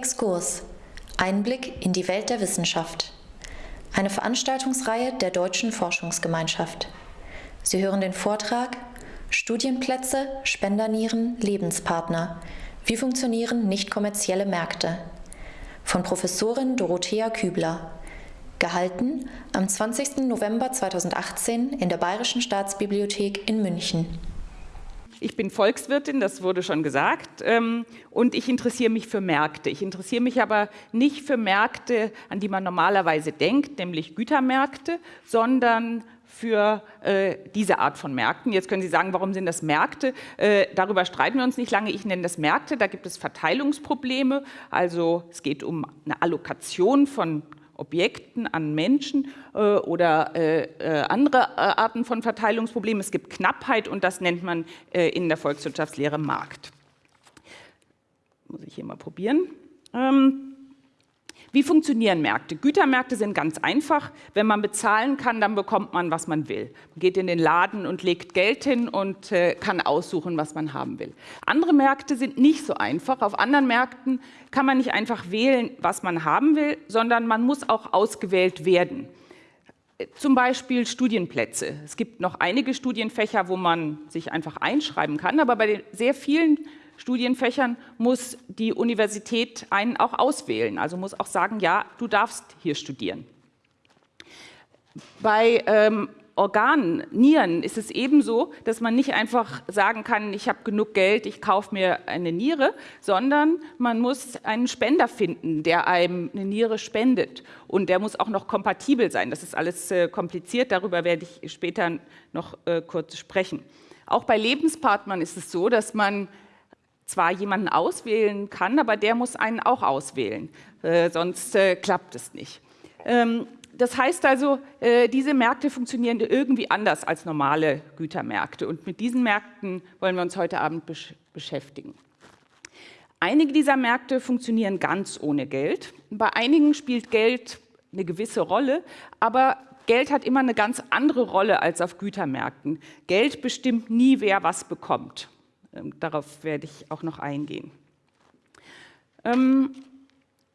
Exkurs. Einblick in die Welt der Wissenschaft. Eine Veranstaltungsreihe der Deutschen Forschungsgemeinschaft. Sie hören den Vortrag Studienplätze, Spendernieren, Lebenspartner. Wie funktionieren nicht kommerzielle Märkte? Von Professorin Dorothea Kübler. Gehalten am 20. November 2018 in der Bayerischen Staatsbibliothek in München. Ich bin Volkswirtin, das wurde schon gesagt, ähm, und ich interessiere mich für Märkte. Ich interessiere mich aber nicht für Märkte, an die man normalerweise denkt, nämlich Gütermärkte, sondern für äh, diese Art von Märkten. Jetzt können Sie sagen, warum sind das Märkte? Äh, darüber streiten wir uns nicht lange. Ich nenne das Märkte. Da gibt es Verteilungsprobleme. Also es geht um eine Allokation von Objekten, an Menschen äh, oder äh, äh andere äh, Arten von Verteilungsproblemen. Es gibt Knappheit und das nennt man äh, in der Volkswirtschaftslehre Markt. Muss ich hier mal probieren. Ähm, wie funktionieren Märkte? Gütermärkte sind ganz einfach. Wenn man bezahlen kann, dann bekommt man, was man will. Man geht in den Laden und legt Geld hin und äh, kann aussuchen, was man haben will. Andere Märkte sind nicht so einfach. Auf anderen Märkten kann man nicht einfach wählen, was man haben will, sondern man muss auch ausgewählt werden. Zum Beispiel Studienplätze. Es gibt noch einige Studienfächer, wo man sich einfach einschreiben kann, aber bei den sehr vielen Studienfächern muss die Universität einen auch auswählen, also muss auch sagen, ja, du darfst hier studieren. Bei ähm, Organen, Nieren ist es ebenso, dass man nicht einfach sagen kann, ich habe genug Geld, ich kaufe mir eine Niere, sondern man muss einen Spender finden, der einem eine Niere spendet. Und der muss auch noch kompatibel sein. Das ist alles äh, kompliziert, darüber werde ich später noch äh, kurz sprechen. Auch bei Lebenspartnern ist es so, dass man zwar jemanden auswählen kann, aber der muss einen auch auswählen, äh, sonst äh, klappt es nicht. Ähm, das heißt also, äh, diese Märkte funktionieren irgendwie anders als normale Gütermärkte und mit diesen Märkten wollen wir uns heute Abend besch beschäftigen. Einige dieser Märkte funktionieren ganz ohne Geld. Bei einigen spielt Geld eine gewisse Rolle, aber Geld hat immer eine ganz andere Rolle als auf Gütermärkten. Geld bestimmt nie, wer was bekommt. Ähm, darauf werde ich auch noch eingehen. Ähm,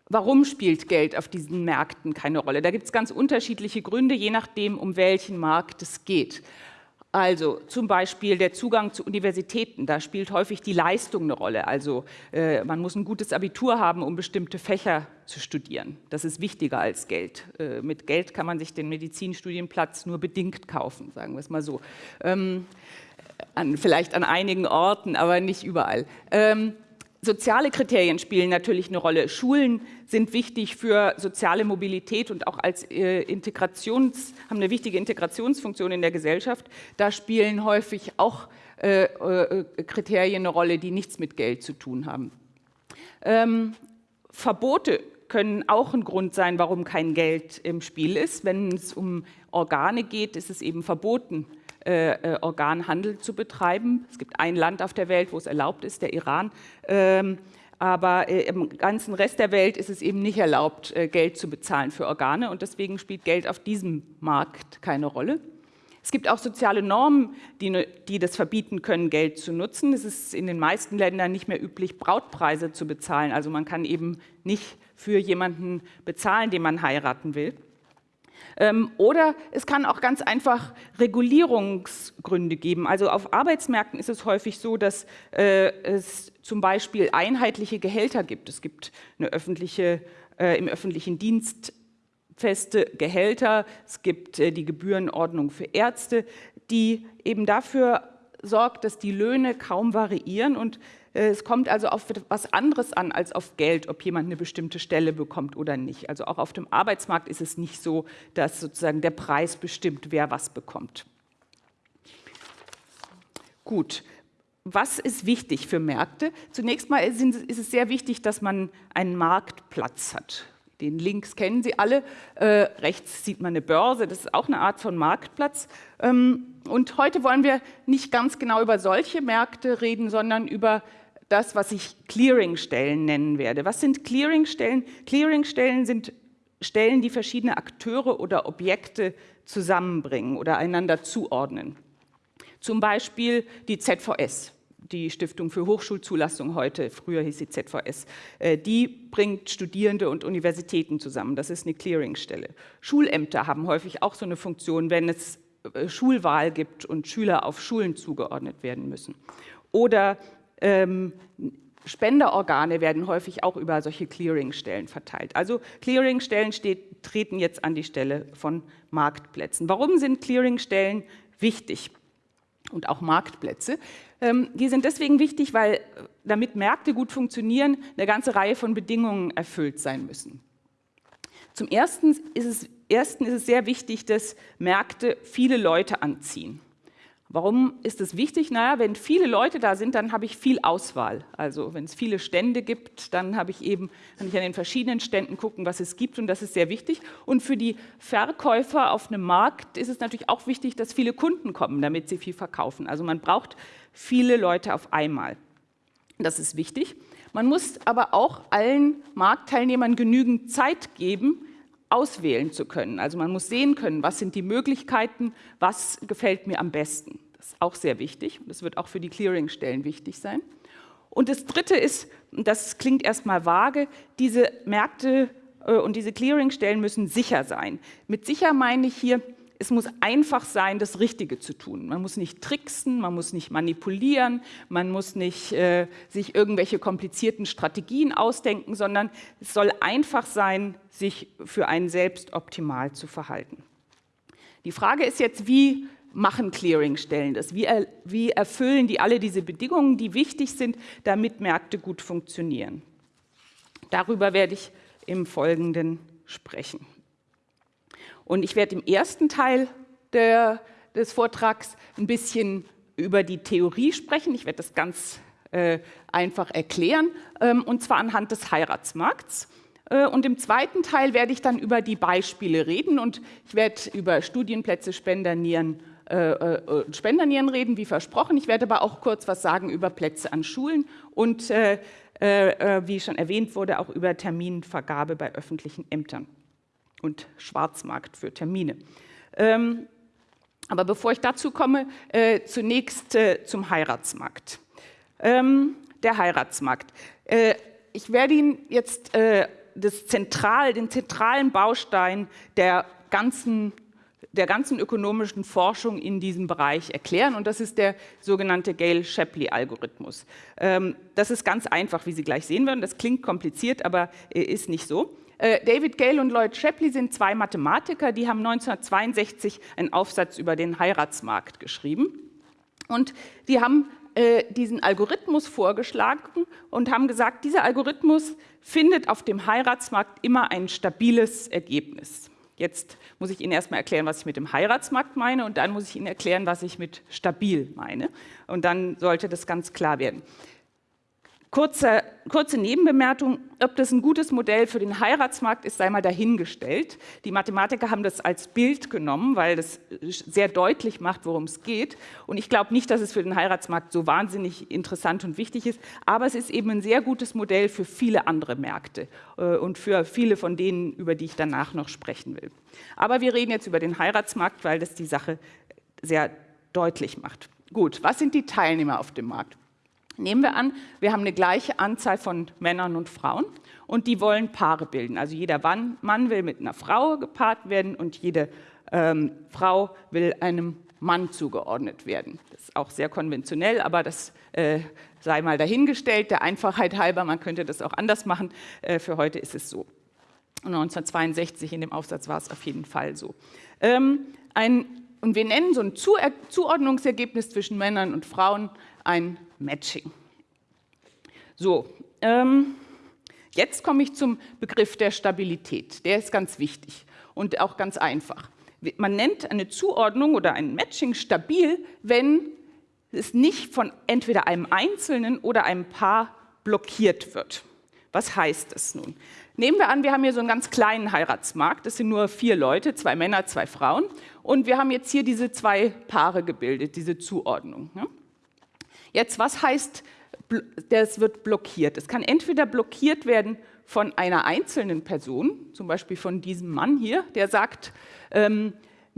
warum spielt Geld auf diesen Märkten keine Rolle? Da gibt es ganz unterschiedliche Gründe, je nachdem, um welchen Markt es geht. Also zum Beispiel der Zugang zu Universitäten, da spielt häufig die Leistung eine Rolle. Also äh, man muss ein gutes Abitur haben, um bestimmte Fächer zu studieren. Das ist wichtiger als Geld. Äh, mit Geld kann man sich den Medizinstudienplatz nur bedingt kaufen, sagen wir es mal so. Ähm, an, vielleicht an einigen Orten, aber nicht überall. Ähm, soziale Kriterien spielen natürlich eine Rolle. Schulen sind wichtig für soziale Mobilität und auch als äh, Integrations, haben eine wichtige Integrationsfunktion in der Gesellschaft. Da spielen häufig auch äh, äh, Kriterien eine Rolle, die nichts mit Geld zu tun haben. Ähm, Verbote können auch ein Grund sein, warum kein Geld im Spiel ist. Wenn es um Organe geht, ist es eben verboten, äh, äh, Organhandel zu betreiben. Es gibt ein Land auf der Welt, wo es erlaubt ist, der Iran. Ähm, aber äh, im ganzen Rest der Welt ist es eben nicht erlaubt, äh, Geld zu bezahlen für Organe und deswegen spielt Geld auf diesem Markt keine Rolle. Es gibt auch soziale Normen, die, die, das verbieten können, Geld zu nutzen. Es ist in den meisten Ländern nicht mehr üblich, Brautpreise zu bezahlen. Also man kann eben nicht für jemanden bezahlen, den man heiraten will. Ähm, oder es kann auch ganz einfach Regulierungsgründe geben. Also auf Arbeitsmärkten ist es häufig so, dass äh, es zum Beispiel einheitliche Gehälter gibt. Es gibt öffentliche, äh, im öffentlichen Dienst feste Gehälter, es gibt äh, die Gebührenordnung für Ärzte, die eben dafür sorgt, dass die Löhne kaum variieren und es kommt also auf etwas anderes an als auf Geld, ob jemand eine bestimmte Stelle bekommt oder nicht. Also auch auf dem Arbeitsmarkt ist es nicht so, dass sozusagen der Preis bestimmt, wer was bekommt. Gut, was ist wichtig für Märkte? Zunächst mal ist es sehr wichtig, dass man einen Marktplatz hat. Den Links kennen Sie alle. Äh, rechts sieht man eine Börse, das ist auch eine Art von Marktplatz. Ähm, und heute wollen wir nicht ganz genau über solche Märkte reden, sondern über das, was ich Clearingstellen nennen werde. Was sind Clearingstellen? Clearingstellen sind Stellen, die verschiedene Akteure oder Objekte zusammenbringen oder einander zuordnen. Zum Beispiel die ZVS. die Stiftung für Hochschulzulassung heute, früher hieß sie ZVS, äh, die bringt Studierende und Universitäten zusammen. Das ist eine Clearingstelle. Schulämter haben häufig auch so eine Funktion, wenn es äh, Schulwahl gibt und Schüler auf Schulen zugeordnet werden müssen. Oder ähm, Spenderorgane werden häufig auch über solche Clearingstellen verteilt. Also Clearingstellen steht, treten jetzt an die Stelle von Marktplätzen. Warum sind Clearingstellen wichtig? Und auch Marktplätze. Ähm, die sind deswegen wichtig, weil damit Märkte gut funktionieren, eine ganze Reihe von Bedingungen erfüllt sein müssen. Zum Ersten ist es, ersten ist es sehr wichtig, dass Märkte viele Leute anziehen. Warum ist es wichtig? Naja, wenn viele Leute da sind, dann habe ich viel Auswahl. Also wenn es viele Stände gibt, dann habe ich eben, kann ich an den verschiedenen Ständen gucken, was es gibt und das ist sehr wichtig. Und für die Verkäufer auf einem Markt ist es natürlich auch wichtig, dass viele Kunden kommen, damit sie viel verkaufen. Also man braucht viele Leute auf einmal. Das ist wichtig. Man muss aber auch allen Marktteilnehmern genügend Zeit geben, auswählen zu können. Also man muss sehen können, was sind die Möglichkeiten, was gefällt mir am besten. Das ist auch sehr wichtig und das wird auch für die Clearingstellen wichtig sein. Und das Dritte ist, und das klingt erstmal vage, diese Märkte äh, und diese Clearingstellen müssen sicher sein. Mit sicher meine ich hier, es muss einfach sein, das Richtige zu tun. Man muss nicht tricksen, man muss nicht manipulieren, man muss nicht äh, sich irgendwelche komplizierten Strategien ausdenken, sondern es soll einfach sein, sich für einen selbst optimal zu verhalten. Die Frage ist jetzt, wie machen Clearingstellen das? Wie, er, wie erfüllen die alle diese Bedingungen, die wichtig sind, damit Märkte gut funktionieren? Darüber werde ich im Folgenden sprechen. Und ich werde im ersten Teil der, des Vortrags ein bisschen über die Theorie sprechen. Ich werde das ganz äh, einfach erklären, ähm, und zwar anhand des Heiratsmarkts. Äh, und im zweiten Teil werde ich dann über die Beispiele reden und ich werde über Studienplätze, Spendernieren, äh, äh, Spendernieren reden, wie versprochen. Ich werde aber auch kurz was sagen über Plätze an Schulen und, äh, äh, wie schon erwähnt wurde, auch über Terminvergabe bei öffentlichen Ämtern und Schwarzmarkt für Termine. Ähm, aber bevor ich dazu komme, äh, zunächst äh, zum Heiratsmarkt. Ähm, der Heiratsmarkt. Äh, ich werde Ihnen jetzt äh, das Zentral, den zentralen Baustein der ganzen, der ganzen ökonomischen Forschung in diesem Bereich erklären und das ist der sogenannte Gale-Shapley-Algorithmus. Ähm, das ist ganz einfach, wie Sie gleich sehen werden. Das klingt kompliziert, aber äh, ist nicht so. Äh, David Gale und Lloyd Shapley sind zwei Mathematiker, die haben 1962 einen Aufsatz über den Heiratsmarkt geschrieben. Und die haben äh, diesen Algorithmus vorgeschlagen und haben gesagt, dieser Algorithmus findet auf dem Heiratsmarkt immer ein stabiles Ergebnis. Jetzt muss ich Ihnen erstmal erklären, was ich mit dem Heiratsmarkt meine und dann muss ich Ihnen erklären, was ich mit stabil meine. Und dann sollte das ganz klar werden. Kurze, kurze Nebenbemerkung, ob das ein gutes Modell für den Heiratsmarkt ist, sei mal dahingestellt. Die Mathematiker haben das als Bild genommen, weil das sehr deutlich macht, worum es geht. Und ich glaube nicht, dass es für den Heiratsmarkt so wahnsinnig interessant und wichtig ist, aber es ist eben ein sehr gutes Modell für viele andere Märkte äh, und für viele von denen, über die ich danach noch sprechen will. Aber wir reden jetzt über den Heiratsmarkt, weil das die Sache sehr deutlich macht. Gut, was sind die Teilnehmer auf dem Markt? Nehmen wir an, wir haben eine gleiche Anzahl von Männern und Frauen und die wollen Paare bilden. Also jeder Mann will mit einer Frau gepaart werden und jede ähm, Frau will einem Mann zugeordnet werden. Das ist auch sehr konventionell, aber das äh, sei mal dahingestellt, der Einfachheit halber, man könnte das auch anders machen. Äh, für heute ist es so. 1962 in dem Aufsatz war es auf jeden Fall so. Ähm, ein, und wir nennen so ein Zu Zuordnungsergebnis zwischen Männern und Frauen ein Matching. So, ähm, jetzt komme ich zum Begriff der Stabilität. Der ist ganz wichtig und auch ganz einfach. Man nennt eine Zuordnung oder ein Matching stabil, wenn es nicht von entweder einem Einzelnen oder einem Paar blockiert wird. Was heißt das nun? Nehmen wir an, wir haben hier so einen ganz kleinen Heiratsmarkt. Das sind nur vier Leute, zwei Männer, zwei Frauen. Und wir haben jetzt hier diese zwei Paare gebildet, diese Zuordnung. Jetzt, was heißt, das wird blockiert? Es kann entweder blockiert werden von einer einzelnen Person, zum Beispiel von diesem Mann hier, der sagt, ähm,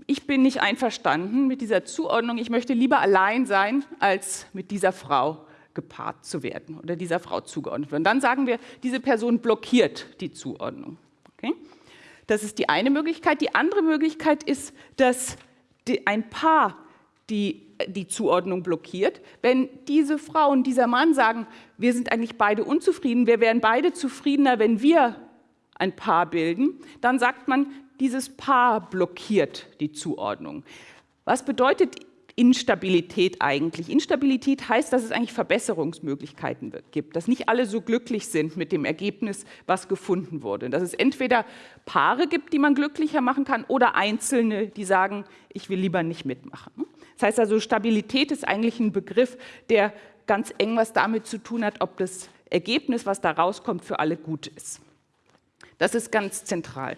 ich bin nicht einverstanden mit dieser Zuordnung, ich möchte lieber allein sein als mit dieser Frau gepaart zu werden oder dieser Frau zugeordnet wird. Und dann sagen wir, diese Person blockiert die Zuordnung. Okay? Das ist die eine Möglichkeit. Die andere Möglichkeit ist, dass ein Paar die, die Zuordnung blockiert. Wenn diese Frau und dieser Mann sagen, wir sind eigentlich beide unzufrieden, wir wären beide zufriedener, wenn wir ein Paar bilden, dann sagt man, dieses Paar blockiert die Zuordnung. Was bedeutet Instabilität eigentlich? Instabilität heißt, dass es eigentlich Verbesserungsmöglichkeiten gibt, dass nicht alle so glücklich sind mit dem Ergebnis, was gefunden wurde. Dass es entweder Paare gibt, die man glücklicher machen kann, oder Einzelne, die sagen, ich will lieber nicht mitmachen. Das heißt also, Stabilität ist eigentlich ein Begriff, der ganz eng was damit zu tun hat, ob das Ergebnis, was da rauskommt, für alle gut ist. Das ist ganz zentral.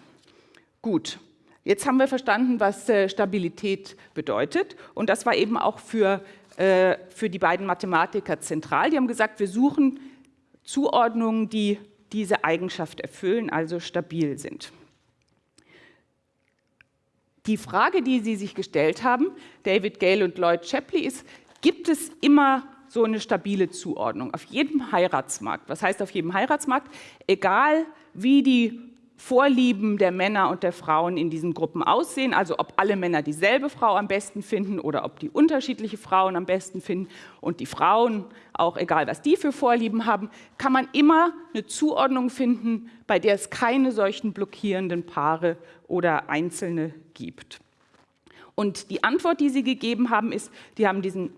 Gut, Jetzt haben wir verstanden, was äh, Stabilität bedeutet. Und das war eben auch für, äh, für die beiden Mathematiker zentral. Die haben gesagt, wir suchen Zuordnungen, die diese Eigenschaft erfüllen, also stabil sind. Die Frage, die Sie sich gestellt haben, David Gale und Lloyd Shapley, ist, gibt es immer so eine stabile Zuordnung auf jedem Heiratsmarkt? Was heißt auf jedem Heiratsmarkt? Egal wie die Vorlieben der Männer und der Frauen in diesen Gruppen aussehen, also ob alle Männer dieselbe Frau am besten finden oder ob die unterschiedliche Frauen am besten finden und die Frauen, auch egal was die für Vorlieben haben, kann man immer eine Zuordnung finden, bei der es keine solchen blockierenden Paare oder Einzelne gibt. Und die Antwort, die sie gegeben haben, ist, die haben diesen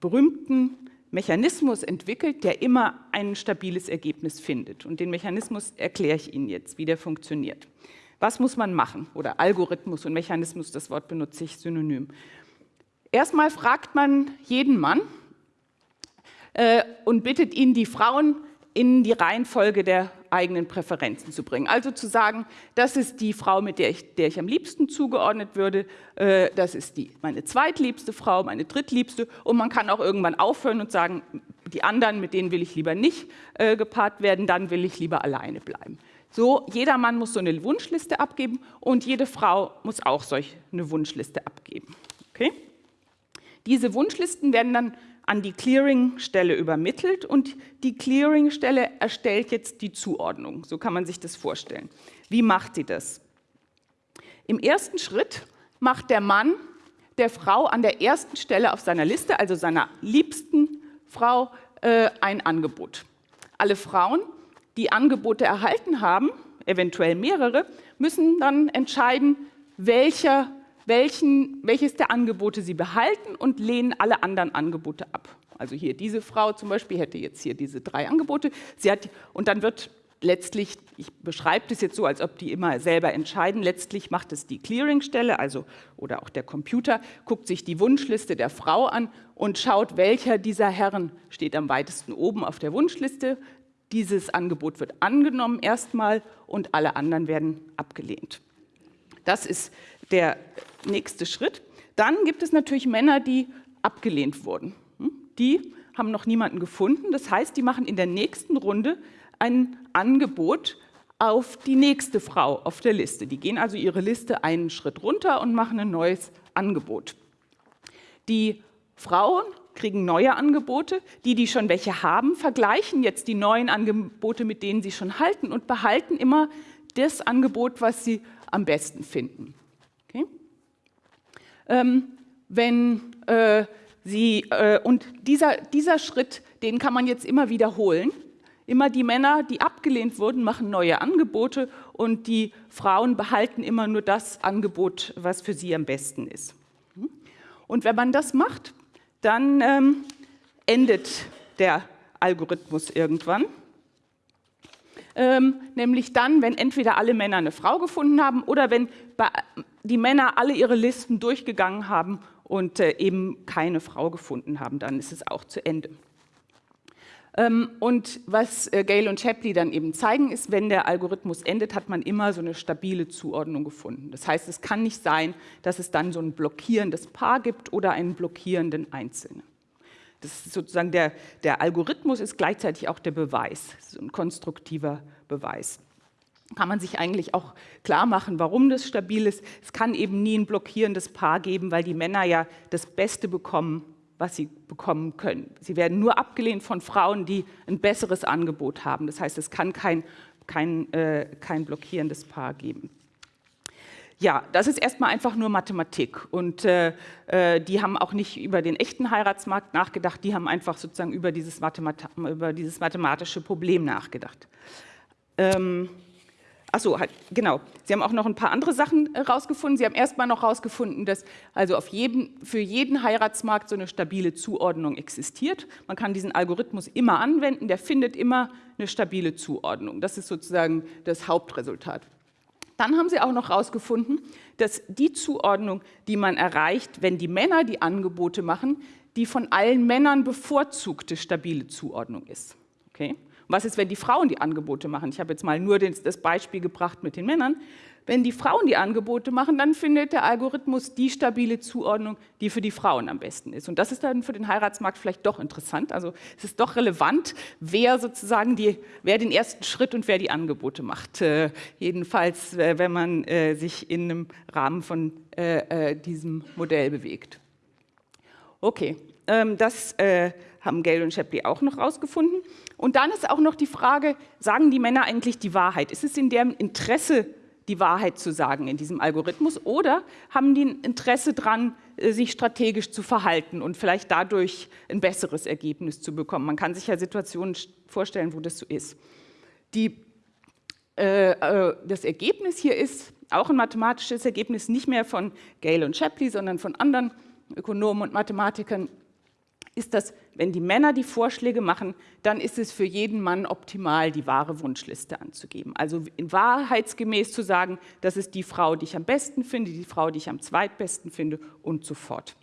berühmten Mechanismus entwickelt, der immer ein stabiles Ergebnis findet. Und den Mechanismus erkläre ich Ihnen jetzt, wie der funktioniert. Was muss man machen? Oder Algorithmus und Mechanismus, das Wort benutze ich synonym. Erstmal fragt man jeden Mann äh, und bittet ihn, die Frauen in die Reihenfolge der eigenen Präferenzen zu bringen. Also zu sagen, das ist die Frau, mit der ich, der ich am liebsten zugeordnet würde, äh, das ist die, meine zweitliebste Frau, meine drittliebste und man kann auch irgendwann aufhören und sagen, die anderen, mit denen will ich lieber nicht äh, gepaart werden, dann will ich lieber alleine bleiben. So, jeder Mann muss so eine Wunschliste abgeben und jede Frau muss auch solch eine Wunschliste abgeben. Okay? Diese Wunschlisten werden dann an die Clearingstelle übermittelt und die Clearingstelle erstellt jetzt die Zuordnung. So kann man sich das vorstellen. Wie macht sie das? Im ersten Schritt macht der Mann der Frau an der ersten Stelle auf seiner Liste, also seiner liebsten Frau, äh, ein Angebot. Alle Frauen, die Angebote erhalten haben, eventuell mehrere, müssen dann entscheiden, welcher welchen, welches der Angebote sie behalten und lehnen alle anderen Angebote ab. Also hier diese Frau zum Beispiel hätte jetzt hier diese drei Angebote. Sie hat, und dann wird letztlich, ich beschreibe das jetzt so, als ob die immer selber entscheiden, letztlich macht es die Clearingstelle, also oder auch der Computer, guckt sich die Wunschliste der Frau an und schaut, welcher dieser Herren steht am weitesten oben auf der Wunschliste. Dieses Angebot wird angenommen erstmal und alle anderen werden abgelehnt. Das ist der nächste Schritt. Dann gibt es natürlich Männer, die abgelehnt wurden. Hm? Die haben noch niemanden gefunden. Das heißt, die machen in der nächsten Runde ein Angebot auf die nächste Frau auf der Liste. Die gehen also ihre Liste einen Schritt runter und machen ein neues Angebot. Die Frauen kriegen neue Angebote. Die, die schon welche haben, vergleichen jetzt die neuen Angebote mit denen sie schon halten und behalten immer das Angebot, was sie am besten finden. Ähm, wenn äh, Sie, äh, und dieser, dieser Schritt, den kann man jetzt immer wiederholen. Immer die Männer, die abgelehnt wurden, machen neue Angebote und die Frauen behalten immer nur das Angebot, was für sie am besten ist. Und wenn man das macht, dann ähm, endet der Algorithmus irgendwann. Ähm, nämlich dann, wenn entweder alle Männer eine Frau gefunden haben oder wenn die Männer alle ihre Listen durchgegangen haben und äh, eben keine Frau gefunden haben, dann ist es auch zu Ende. Ähm, und was äh, Gale und Shapley dann eben zeigen, ist, wenn der Algorithmus endet, hat man immer so eine stabile Zuordnung gefunden. Das heißt, es kann nicht sein, dass es dann so ein blockierendes Paar gibt oder einen blockierenden Einzelnen. Das ist sozusagen der, der Algorithmus ist gleichzeitig auch der Beweis, so ein konstruktiver Beweis kann man sich eigentlich auch klar machen, warum das stabil ist. Es kann eben nie ein blockierendes Paar geben, weil die Männer ja das Beste bekommen, was sie bekommen können. Sie werden nur abgelehnt von Frauen, die ein besseres Angebot haben. Das heißt, es kann kein, kein, äh, kein blockierendes Paar geben. Ja, das ist erstmal einfach nur Mathematik und äh, äh, die haben auch nicht über den echten Heiratsmarkt nachgedacht, die haben einfach sozusagen über dieses, Mathemat über dieses mathematische Problem nachgedacht. Ähm, Achso, halt, genau. Sie haben auch noch ein paar andere Sachen herausgefunden. Äh, Sie haben erstmal noch herausgefunden, dass also auf jeden, für jeden Heiratsmarkt so eine stabile Zuordnung existiert. Man kann diesen Algorithmus immer anwenden, der findet immer eine stabile Zuordnung. Das ist sozusagen das Hauptresultat. Dann haben Sie auch noch herausgefunden, dass die Zuordnung, die man erreicht, wenn die Männer die Angebote machen, die von allen Männern bevorzugte stabile Zuordnung ist. Okay? Was ist, wenn die Frauen die Angebote machen? Ich habe jetzt mal nur das Beispiel gebracht mit den Männern. Wenn die Frauen die Angebote machen, dann findet der Algorithmus die stabile Zuordnung, die für die Frauen am besten ist. Und das ist dann für den Heiratsmarkt vielleicht doch interessant. Also es ist doch relevant, wer sozusagen die, wer den ersten Schritt und wer die Angebote macht. Äh, jedenfalls, äh, wenn man äh, sich in einem Rahmen von äh, äh, diesem Modell bewegt. Okay, ähm, das äh, haben Gale und Shapley auch noch rausgefunden. Und dann ist auch noch die Frage, sagen die Männer eigentlich die Wahrheit? Ist es in deren Interesse, die Wahrheit zu sagen in diesem Algorithmus oder haben die ein Interesse daran, äh, sich strategisch zu verhalten und vielleicht dadurch ein besseres Ergebnis zu bekommen? Man kann sich ja Situationen vorstellen, wo das so ist. Die, äh, äh, das Ergebnis hier ist auch ein mathematisches Ergebnis, nicht mehr von Gale und Shapley, sondern von anderen Ökonomen und Mathematikern, ist das, wenn die Männer die Vorschläge machen, dann ist es für jeden Mann optimal, die wahre Wunschliste anzugeben. Also in wahrheitsgemäß zu sagen, das ist die Frau, die ich am besten finde, die Frau, die ich am zweitbesten finde und so fort.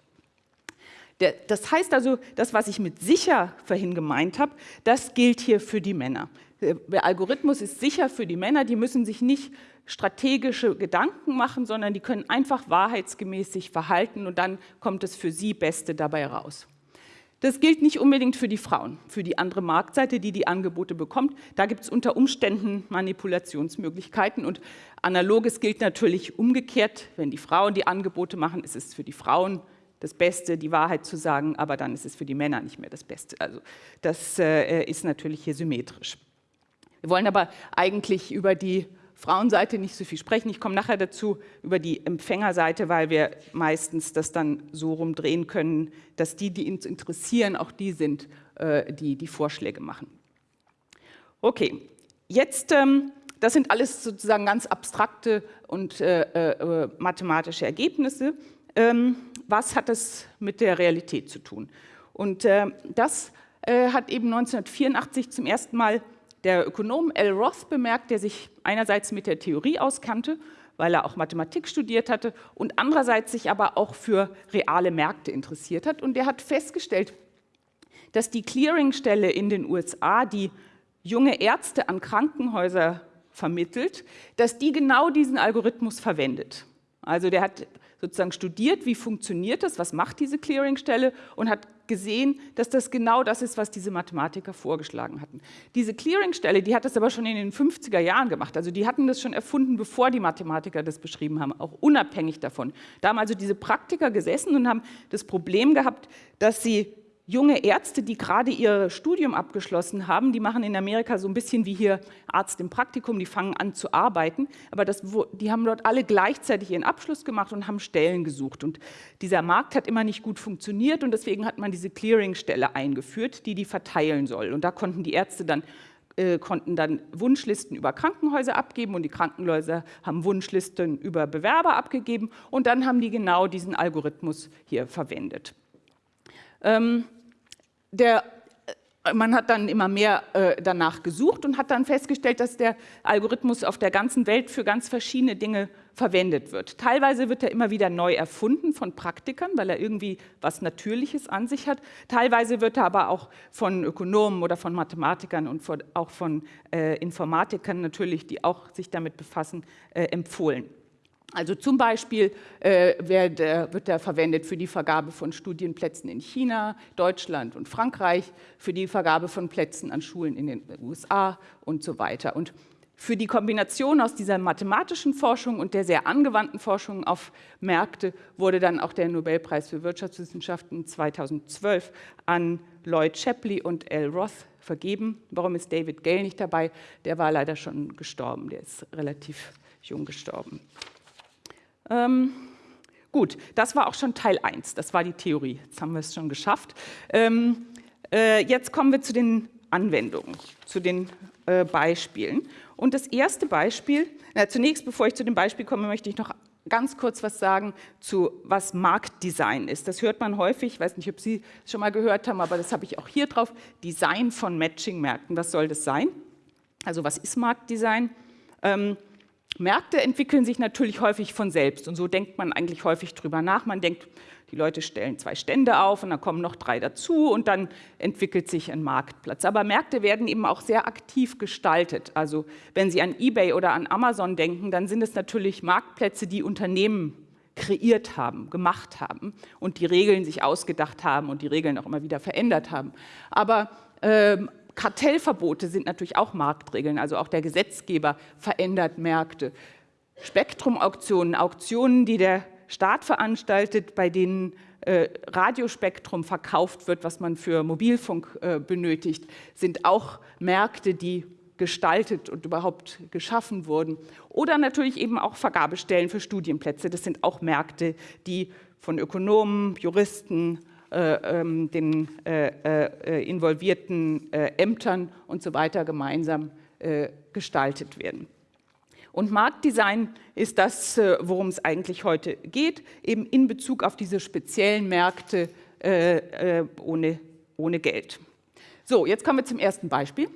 Das heißt also, das, was ich mit sicher vorhin gemeint habe, das gilt hier für die Männer. Der Algorithmus ist sicher für die Männer, die müssen sich nicht strategische Gedanken machen, sondern die können einfach wahrheitsgemäß sich verhalten und dann kommt das für sie Beste dabei raus. Das gilt nicht unbedingt für die Frauen, für die andere Marktseite, die die Angebote bekommt. Da gibt es unter Umständen Manipulationsmöglichkeiten und analoges gilt natürlich umgekehrt. Wenn die Frauen die Angebote machen, ist es für die Frauen das Beste, die Wahrheit zu sagen, aber dann ist es für die Männer nicht mehr das Beste. Also das äh, ist natürlich hier symmetrisch. Wir wollen aber eigentlich über die Frauenseite nicht so viel sprechen. Ich komme nachher dazu über die Empfängerseite, weil wir meistens das dann so rumdrehen können, dass die, die uns interessieren, auch die sind, äh, die die Vorschläge machen. Okay, jetzt, ähm, das sind alles sozusagen ganz abstrakte und äh, äh, mathematische Ergebnisse. Ähm, was hat das mit der Realität zu tun? Und das hat eben 1984 zum ersten Mal der Ökonom L. Roth bemerkt, der sich einerseits mit der Theorie auskannte, weil er auch Mathematik studiert hatte und andererseits sich aber auch für reale Märkte interessiert hat. Und der hat festgestellt, dass die Clearingstelle in den USA, die junge Ärzte an Krankenhäuser vermittelt, dass die genau diesen Algorithmus verwendet. Also der hat sozusagen studiert, wie funktioniert das, was macht diese Clearingstelle und hat gesehen, dass das genau das ist, was diese Mathematiker vorgeschlagen hatten. Diese Clearingstelle, die hat das aber schon in den 50er Jahren gemacht. Also die hatten das schon erfunden, bevor die Mathematiker das beschrieben haben, auch unabhängig davon. Da haben also diese Praktiker gesessen und haben das Problem gehabt, dass sie junge Ärzte, die gerade ihr Studium abgeschlossen haben, die machen in Amerika so ein bisschen wie hier Arzt im Praktikum, die fangen an zu arbeiten, aber das, die haben dort alle gleichzeitig ihren Abschluss gemacht und haben Stellen gesucht. Und dieser Markt hat immer nicht gut funktioniert und deswegen hat man diese Clearingstelle eingeführt, die die verteilen soll. Und da konnten die Ärzte dann äh, konnten dann Wunschlisten über Krankenhäuser abgeben und die Krankenhäuser haben Wunschlisten über Bewerber abgegeben und dann haben die genau diesen Algorithmus hier verwendet. Ähm, der, äh, man hat dann immer mehr äh, danach gesucht und hat dann festgestellt, dass der Algorithmus auf der ganzen Welt für ganz verschiedene Dinge verwendet wird. Teilweise wird er immer wieder neu erfunden von Praktikern, weil er irgendwie was Natürliches an sich hat. Teilweise wird er aber auch von Ökonomen oder von Mathematikern und von, auch von äh, Informatikern natürlich, die auch sich damit befassen, äh, empfohlen. Also zum Beispiel äh, wird, äh, wird er verwendet für die Vergabe von Studienplätzen in China, Deutschland und Frankreich, für die Vergabe von Plätzen an Schulen in den USA und so weiter. Und für die Kombination aus dieser mathematischen Forschung und der sehr angewandten Forschung auf Märkte wurde dann auch der Nobelpreis für Wirtschaftswissenschaften 2012 an Lloyd Shapley und L. Roth vergeben. Warum ist David Gale nicht dabei? Der war leider schon gestorben, der ist relativ jung gestorben. Ähm, gut, das war auch schon Teil 1, das war die Theorie. Jetzt haben wir es schon geschafft. Ähm, äh, jetzt kommen wir zu den Anwendungen, zu den äh, Beispielen. Und das erste Beispiel, na, zunächst, bevor ich zu dem Beispiel komme, möchte ich noch ganz kurz was sagen zu, was Marktdesign ist. Das hört man häufig, ich weiß nicht, ob Sie es schon mal gehört haben, aber das habe ich auch hier drauf, Design von Matching-Märkten. Was soll das sein? Also was ist Marktdesign? Ähm, Märkte entwickeln sich natürlich häufig von selbst und so denkt man eigentlich häufig drüber nach. Man denkt, die Leute stellen zwei Stände auf und dann kommen noch drei dazu und dann entwickelt sich ein Marktplatz. Aber Märkte werden eben auch sehr aktiv gestaltet. Also wenn Sie an eBay oder an Amazon denken, dann sind es natürlich Marktplätze, die Unternehmen kreiert haben, gemacht haben und die Regeln sich ausgedacht haben und die Regeln auch immer wieder verändert haben. Aber ähm, Kartellverbote sind natürlich auch Marktregeln, also auch der Gesetzgeber verändert Märkte. Spektrumauktionen, Auktionen, die der Staat veranstaltet, bei denen äh, Radiospektrum verkauft wird, was man für Mobilfunk äh, benötigt, sind auch Märkte, die gestaltet und überhaupt geschaffen wurden. Oder natürlich eben auch Vergabestellen für Studienplätze. Das sind auch Märkte, die von Ökonomen, Juristen, den äh, äh, involvierten äh, Ämtern und so weiter gemeinsam äh, gestaltet werden. Und Marktdesign ist das, äh, worum es eigentlich heute geht, eben in Bezug auf diese speziellen Märkte äh, äh, ohne, ohne Geld. So, jetzt kommen wir zum ersten Beispiel.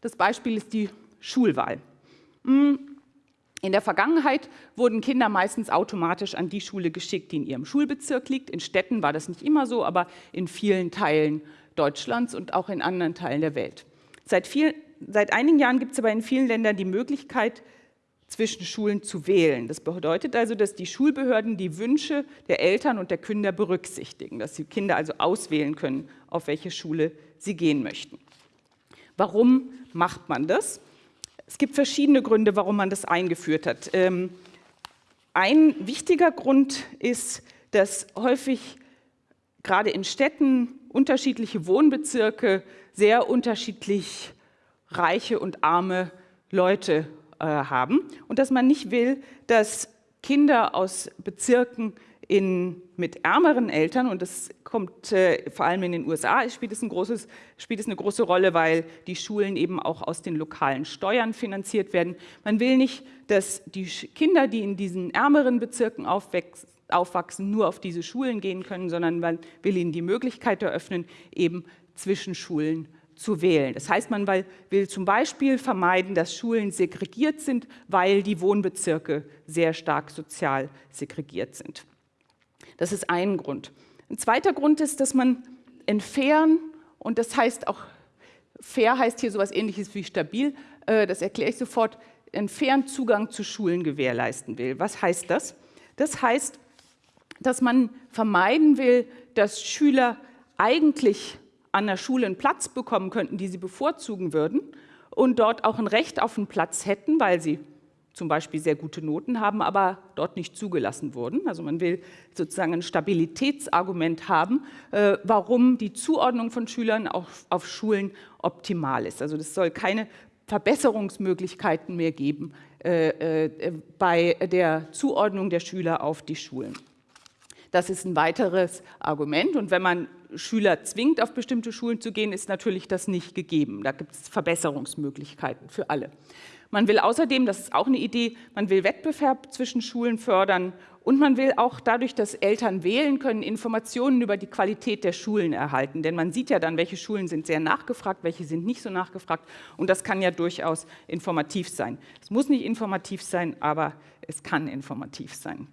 Das Beispiel ist die Schulwahl. Hm, in der Vergangenheit wurden Kinder meistens automatisch an die Schule geschickt, die in ihrem Schulbezirk liegt. In Städten war das nicht immer so, aber in vielen Teilen Deutschlands und auch in anderen Teilen der Welt. Seit, viel, seit einigen Jahren gibt es aber in vielen Ländern die Möglichkeit, zwischen Schulen zu wählen. Das bedeutet also, dass die Schulbehörden die Wünsche der Eltern und der Kinder berücksichtigen, dass die Kinder also auswählen können, auf welche Schule sie gehen möchten. Warum macht man das? Es gibt verschiedene Gründe, warum man das eingeführt hat. Ähm, ein wichtiger Grund ist, dass häufig gerade in Städten unterschiedliche Wohnbezirke sehr unterschiedlich reiche und arme Leute äh, haben und dass man nicht will, dass Kinder aus Bezirken in, mit ärmeren Eltern, und das kommt äh, vor allem in den USA, spielt es, ein großes, spielt es eine große Rolle, weil die Schulen eben auch aus den lokalen Steuern finanziert werden. Man will nicht, dass die Kinder, die in diesen ärmeren Bezirken aufwachsen, nur auf diese Schulen gehen können, sondern man will ihnen die Möglichkeit eröffnen, eben zwischen Schulen zu wählen. Das heißt, man will zum Beispiel vermeiden, dass Schulen segregiert sind, weil die Wohnbezirke sehr stark sozial segregiert sind. Das ist ein Grund. Ein zweiter Grund ist, dass man entfernen, und das heißt auch, fair heißt hier sowas ähnliches wie stabil, äh, das erkläre ich sofort, entfernt Zugang zu Schulen gewährleisten will. Was heißt das? Das heißt, dass man vermeiden will, dass Schüler eigentlich an der Schule einen Platz bekommen könnten, die sie bevorzugen würden und dort auch ein Recht auf einen Platz hätten, weil sie zum Beispiel sehr gute Noten haben, aber dort nicht zugelassen wurden. Also man will sozusagen ein Stabilitätsargument haben, äh, warum die Zuordnung von Schülern auf, auf Schulen optimal ist. Also das soll keine Verbesserungsmöglichkeiten mehr geben äh, äh, bei der Zuordnung der Schüler auf die Schulen. Das ist ein weiteres Argument. Und wenn man Schüler zwingt, auf bestimmte Schulen zu gehen, ist natürlich das nicht gegeben. Da gibt es Verbesserungsmöglichkeiten für alle. Man will außerdem, das ist auch eine Idee, man will Wettbewerb zwischen Schulen fördern und man will auch dadurch, dass Eltern wählen können, Informationen über die Qualität der Schulen erhalten. Denn man sieht ja dann, welche Schulen sind sehr nachgefragt, welche sind nicht so nachgefragt. Und das kann ja durchaus informativ sein. Es muss nicht informativ sein, aber es kann informativ sein.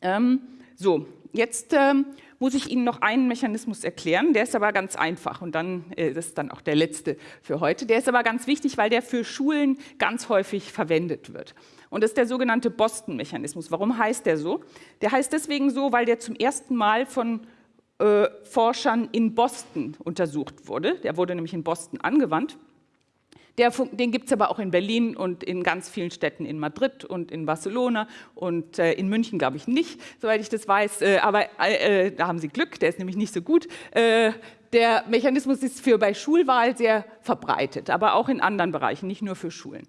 Ähm, so, jetzt ähm, muss ich Ihnen noch einen Mechanismus erklären, der ist aber ganz einfach und dann äh, das ist dann auch der letzte für heute. Der ist aber ganz wichtig, weil der für Schulen ganz häufig verwendet wird. Und das ist der sogenannte Boston-Mechanismus. Warum heißt der so? Der heißt deswegen so, weil der zum ersten Mal von äh, Forschern in Boston untersucht wurde. Der wurde nämlich in Boston angewandt. Der, den gibt es aber auch in Berlin und in ganz vielen Städten in Madrid und in Barcelona und äh, in München glaube ich nicht, soweit ich das weiß. Äh, aber äh, da haben Sie Glück, der ist nämlich nicht so gut. Äh, der Mechanismus ist für bei Schulwahl sehr verbreitet, aber auch in anderen Bereichen, nicht nur für Schulen.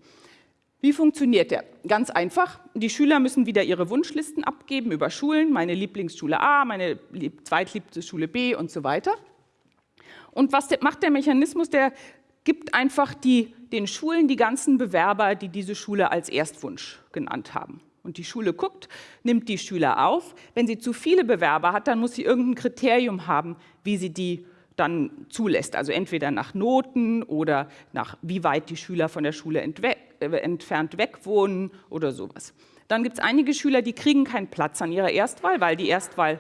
Wie funktioniert der? Ganz einfach. Die Schüler müssen wieder ihre Wunschlisten abgeben über Schulen, meine Lieblingsschule A, meine zweitliebste Schule B und so weiter. Und was macht der Mechanismus? Der gibt einfach die, den Schulen die ganzen Bewerber, die diese Schule als Erstwunsch genannt haben. Und die Schule guckt, nimmt die Schüler auf. Wenn sie zu viele Bewerber hat, dann muss sie irgendein Kriterium haben, wie sie die dann zulässt. Also entweder nach Noten oder nach wie weit die Schüler von der Schule äh, entfernt weg wohnen oder sowas. Dann gibt es einige Schüler, die kriegen keinen Platz an ihrer Erstwahl, weil die Erstwahl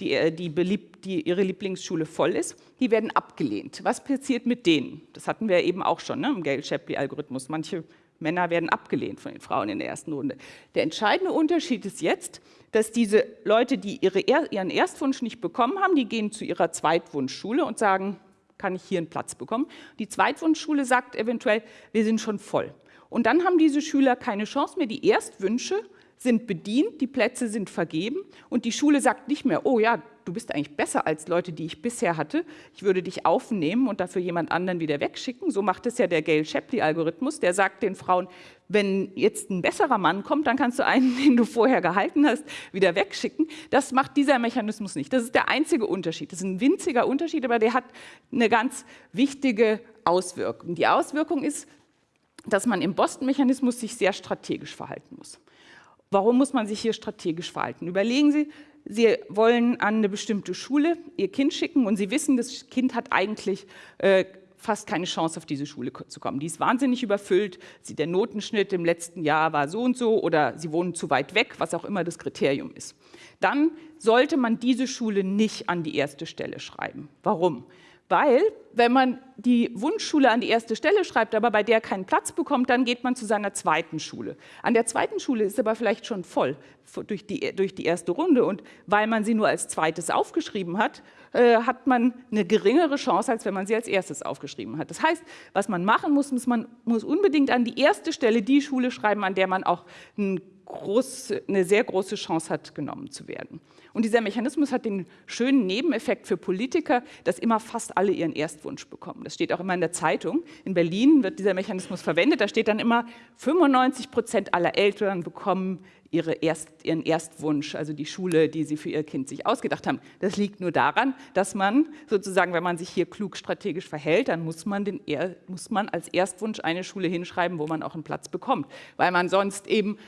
die, äh, die, beliebt, die ihre Lieblingsschule voll ist, die werden abgelehnt. Was passiert mit denen? Das hatten wir eben auch schon ne, im Gale-Shapley-Algorithmus. Manche Männer werden abgelehnt von den Frauen in der ersten Runde. Der entscheidende Unterschied ist jetzt, dass diese Leute, die ihre, ihren Erstwunsch nicht bekommen haben, die gehen zu ihrer Zweitwunschschule und sagen, kann ich hier einen Platz bekommen? Die Zweitwunschschule sagt eventuell, wir sind schon voll. Und dann haben diese Schüler keine Chance mehr, die Erstwünsche sind bedient, die Plätze sind vergeben und die Schule sagt nicht mehr, oh ja, du bist eigentlich besser als Leute, die ich bisher hatte, ich würde dich aufnehmen und dafür jemand anderen wieder wegschicken. So macht es ja der Gale-Shapley-Algorithmus, der sagt den Frauen, wenn jetzt ein besserer Mann kommt, dann kannst du einen, den du vorher gehalten hast, wieder wegschicken. Das macht dieser Mechanismus nicht. Das ist der einzige Unterschied. Das ist ein winziger Unterschied, aber der hat eine ganz wichtige Auswirkung. Die Auswirkung ist, dass man im Boston-Mechanismus sich sehr strategisch verhalten muss. Warum muss man sich hier strategisch verhalten? Überlegen Sie, Sie wollen an eine bestimmte Schule Ihr Kind schicken und Sie wissen, das Kind hat eigentlich äh, fast keine Chance, auf diese Schule zu kommen. Die ist wahnsinnig überfüllt, der Notenschnitt im letzten Jahr war so und so oder Sie wohnen zu weit weg, was auch immer das Kriterium ist. Dann sollte man diese Schule nicht an die erste Stelle schreiben. Warum? Weil, wenn man die Wunschschule an die erste Stelle schreibt, aber bei der keinen Platz bekommt, dann geht man zu seiner zweiten Schule. An der zweiten Schule ist aber vielleicht schon voll durch die, durch die erste Runde. Und weil man sie nur als zweites aufgeschrieben hat, äh, hat man eine geringere Chance, als wenn man sie als erstes aufgeschrieben hat. Das heißt, was man machen muss, muss man muss unbedingt an die erste Stelle die Schule schreiben, an der man auch ein groß, eine sehr große Chance hat, genommen zu werden. Und dieser Mechanismus hat den schönen Nebeneffekt für Politiker, dass immer fast alle ihren Erstwunsch bekommen. Das steht auch immer in der Zeitung. In Berlin wird dieser Mechanismus verwendet. Da steht dann immer, 95 Prozent aller Eltern bekommen ihre Erst, ihren Erstwunsch, also die Schule, die sie für ihr Kind sich ausgedacht haben. Das liegt nur daran, dass man sozusagen, wenn man sich hier klug strategisch verhält, dann muss man, den, muss man als Erstwunsch eine Schule hinschreiben, wo man auch einen Platz bekommt, weil man sonst eben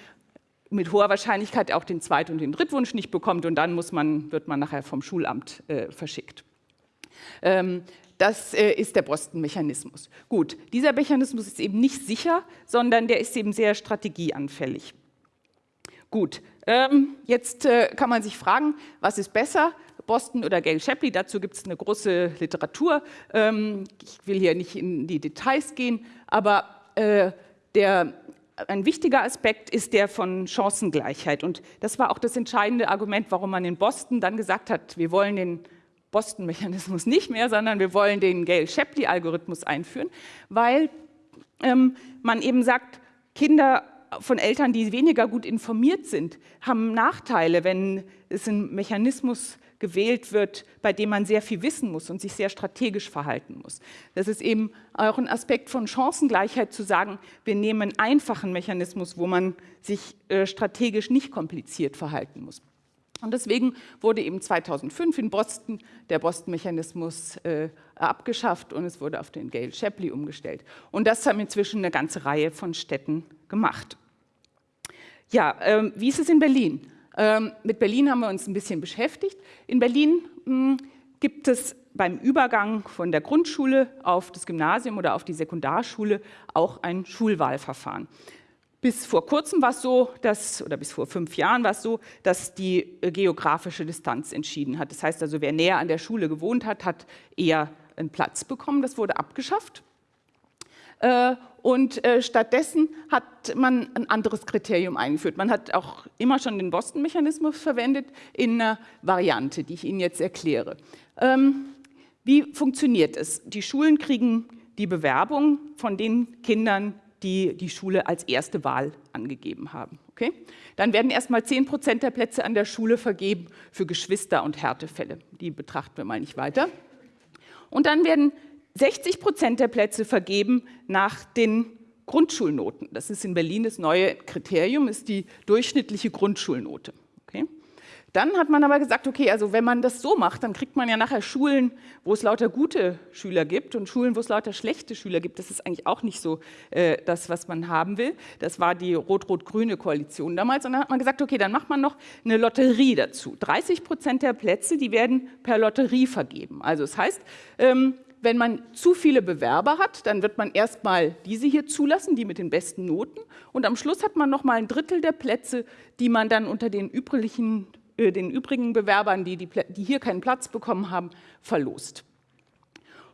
mit hoher Wahrscheinlichkeit auch den Zweit- und den Drittwunsch nicht bekommt und dann muss man, wird man nachher vom Schulamt äh, verschickt. Ähm, das äh, ist der Boston-Mechanismus. Gut, dieser Mechanismus ist eben nicht sicher, sondern der ist eben sehr strategieanfällig. Gut, ähm, jetzt äh, kann man sich fragen, was ist besser, Boston oder Gail Shapley? Dazu gibt es eine große Literatur. Ähm, ich will hier nicht in die Details gehen, aber äh, der ein wichtiger Aspekt ist der von Chancengleichheit. Und das war auch das entscheidende Argument, warum man in Boston dann gesagt hat, wir wollen den Boston-Mechanismus nicht mehr, sondern wir wollen den Gale-Shapley-Algorithmus einführen, weil ähm, man eben sagt, Kinder von Eltern, die weniger gut informiert sind, haben Nachteile, wenn es einen Mechanismus gewählt wird, bei dem man sehr viel wissen muss und sich sehr strategisch verhalten muss. Das ist eben auch ein Aspekt von Chancengleichheit zu sagen, wir nehmen einen einfachen Mechanismus, wo man sich äh, strategisch nicht kompliziert verhalten muss. Und deswegen wurde eben 2005 in Boston der Boston-Mechanismus äh, abgeschafft und es wurde auf den Gale-Shapley umgestellt. Und das haben inzwischen eine ganze Reihe von Städten gemacht. Ja, ähm, wie ist es in Berlin? Ähm, mit Berlin haben wir uns ein bisschen beschäftigt. In Berlin hm, gibt es beim Übergang von der Grundschule auf das Gymnasium oder auf die Sekundarschule auch ein Schulwahlverfahren. Bis vor kurzem war es so, dass, oder bis vor fünf Jahren war es so, dass die äh, geografische Distanz entschieden hat. Das heißt also, wer näher an der Schule gewohnt hat, hat eher einen Platz bekommen. Das wurde abgeschafft. Äh, und äh, stattdessen hat man ein anderes Kriterium eingeführt. Man hat auch immer schon den Boston-Mechanismus verwendet in einer Variante, die ich Ihnen jetzt erkläre. Ähm, wie funktioniert es? Die Schulen kriegen die Bewerbung von den Kindern, die die Schule als erste Wahl angegeben haben. Okay? Dann werden erstmal 10 Prozent der Plätze an der Schule vergeben für Geschwister- und Härtefälle. Die betrachten wir mal nicht weiter. Und dann werden 60 Prozent der Plätze vergeben nach den Grundschulnoten. Das ist in Berlin das neue Kriterium, ist die durchschnittliche Grundschulnote. Okay? Dann hat man aber gesagt, okay, also wenn man das so macht, dann kriegt man ja nachher Schulen, wo es lauter gute Schüler gibt und Schulen, wo es lauter schlechte Schüler gibt. Das ist eigentlich auch nicht so äh, das, was man haben will. Das war die rot-rot-grüne Koalition damals. Und dann hat man gesagt, okay, dann macht man noch eine Lotterie dazu. 30 Prozent der Plätze, die werden per Lotterie vergeben. Also das heißt, ähm, wenn man zu viele Bewerber hat, dann wird man erstmal diese hier zulassen, die mit den besten Noten. Und am Schluss hat man noch mal ein Drittel der Plätze, die man dann unter den übrigen, äh, den übrigen Bewerbern, die, die, die, hier keinen Platz bekommen haben, verlost.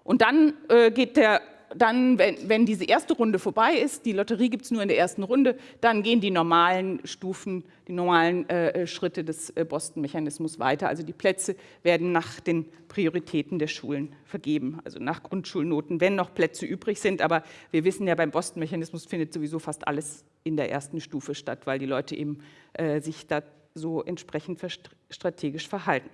Und dann äh, geht der dann, wenn, wenn, diese erste Runde vorbei ist, die Lotterie gibt es nur in der ersten Runde, dann gehen die normalen Stufen, die normalen äh, Schritte des äh, Boston-Mechanismus weiter. Also die Plätze werden nach den Prioritäten der Schulen vergeben, also nach Grundschulnoten, wenn noch Plätze übrig sind. Aber wir wissen ja, beim Boston-Mechanismus findet sowieso fast alles in der ersten Stufe statt, weil die Leute eben äh, sich da so entsprechend strategisch verhalten.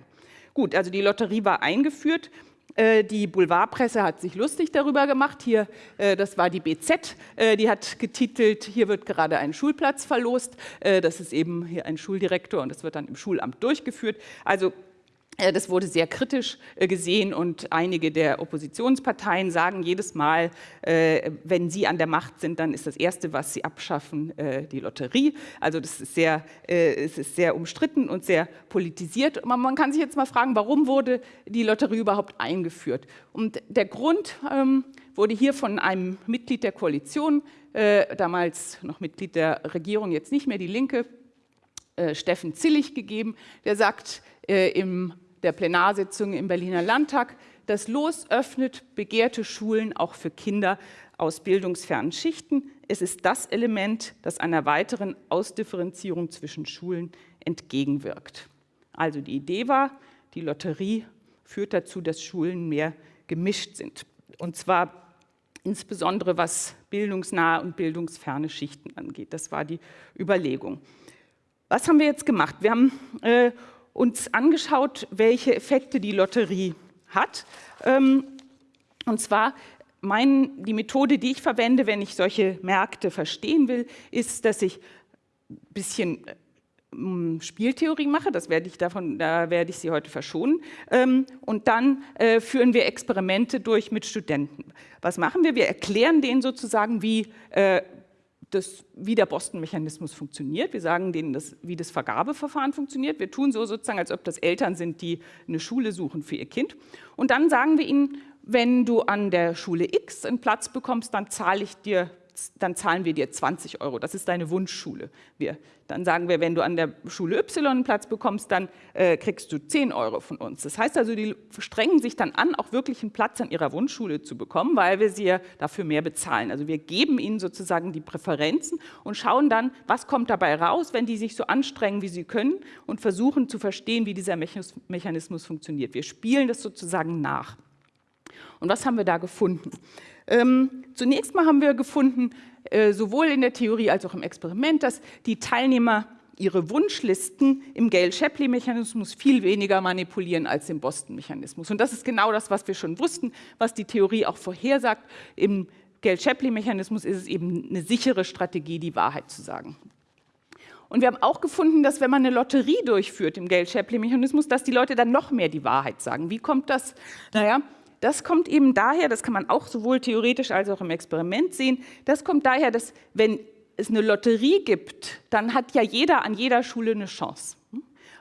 Gut, also die Lotterie war eingeführt. Äh, die Boulevardpresse hat sich lustig darüber gemacht. Hier, äh, das war die BZ, äh, die hat getitelt, hier wird gerade ein Schulplatz verlost. Das ist eben hier ein Schuldirektor und das wird dann im Schulamt durchgeführt. Also das wurde sehr kritisch äh, gesehen und einige der Oppositionsparteien sagen jedes Mal, äh, wenn sie an der Macht sind, dann ist das Erste, was sie abschaffen, die Lotterie. Also das ist sehr, es ist sehr umstritten und sehr politisiert. Man kann sich jetzt mal fragen, warum wurde die Lotterie überhaupt eingeführt? Und der Grund ähm, wurde hier von einem Mitglied der Koalition, damals noch Mitglied der Regierung, jetzt nicht mehr die Linke, Steffen Zillig gegeben, der sagt im der Plenarsitzung im Berliner Landtag. Das Los öffnet begehrte Schulen auch für Kinder aus bildungsfernen Schichten. Es ist das Element, das einer weiteren Ausdifferenzierung zwischen Schulen entgegenwirkt. Also die Idee war, die Lotterie führt dazu, dass Schulen mehr gemischt sind. Und zwar insbesondere was bildungsnahe und bildungsferne Schichten angeht. Das war die Überlegung. Was haben wir jetzt gemacht? Wir haben äh, uns angeschaut, welche Effekte die Lotterie hat. Ähm, und zwar mein, die Methode, die ich verwende, wenn ich solche Märkte verstehen will, ist, dass ich ein bisschen ähm, Spieltheorie mache, das werde ich davon, da werde ich Sie heute verschonen. Ähm, und dann äh, führen wir Experimente durch mit Studenten. Was machen wir? Wir erklären denen sozusagen, wie äh, das, wie der Boston-Mechanismus funktioniert. Wir sagen denen, das, wie das Vergabeverfahren funktioniert. Wir tun so sozusagen, als ob das Eltern sind, die eine Schule suchen für ihr Kind. Und dann sagen wir ihnen, wenn du an der Schule X einen Platz bekommst, dann zahle ich dir dann zahlen wir dir 20 Euro. Das ist deine Wunschschule. Wir, dann sagen wir, wenn du an der Schule Y einen Platz bekommst, dann äh, kriegst du 10 Euro von uns. Das heißt also, die strengen sich dann an, auch wirklich einen Platz an ihrer Wunschschule zu bekommen, weil wir sie ja dafür mehr bezahlen. Also wir geben ihnen sozusagen die Präferenzen und schauen dann, was kommt dabei raus, wenn die sich so anstrengen, wie sie können und versuchen zu verstehen, wie dieser Mechanismus funktioniert. Wir spielen das sozusagen nach. Und was haben wir da gefunden? Ähm, zunächst mal haben wir gefunden, äh, sowohl in der Theorie als auch im Experiment, dass die Teilnehmer ihre Wunschlisten im Gale-Shapley-Mechanismus viel weniger manipulieren als im Boston-Mechanismus. Und das ist genau das, was wir schon wussten, was die Theorie auch vorhersagt. Im Gale-Shapley-Mechanismus ist es eben eine sichere Strategie, die Wahrheit zu sagen. Und wir haben auch gefunden, dass wenn man eine Lotterie durchführt im Gale-Shapley-Mechanismus, dass die Leute dann noch mehr die Wahrheit sagen. Wie kommt das? Naja, das kommt eben daher, das kann man auch sowohl theoretisch als auch im Experiment sehen, das kommt daher, dass wenn es eine Lotterie gibt, dann hat ja jeder an jeder Schule eine Chance.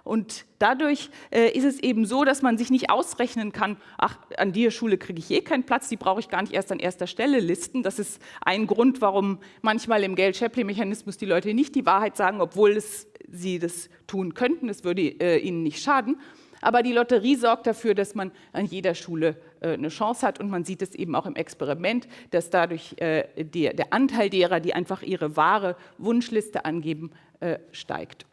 Und dadurch äh, ist es eben so, dass man sich nicht ausrechnen kann, ach, an der Schule kriege ich eh keinen Platz, die brauche ich gar nicht erst an erster Stelle listen. Das ist ein Grund, warum manchmal im Gale-Shapley-Mechanismus die Leute nicht die Wahrheit sagen, obwohl es, sie das tun könnten, es würde äh, ihnen nicht schaden. Aber die Lotterie sorgt dafür, dass man an jeder Schule eine Chance hat und man sieht es eben auch im Experiment, dass dadurch äh, der, der Anteil derer, die einfach ihre wahre Wunschliste angeben, äh, steigt.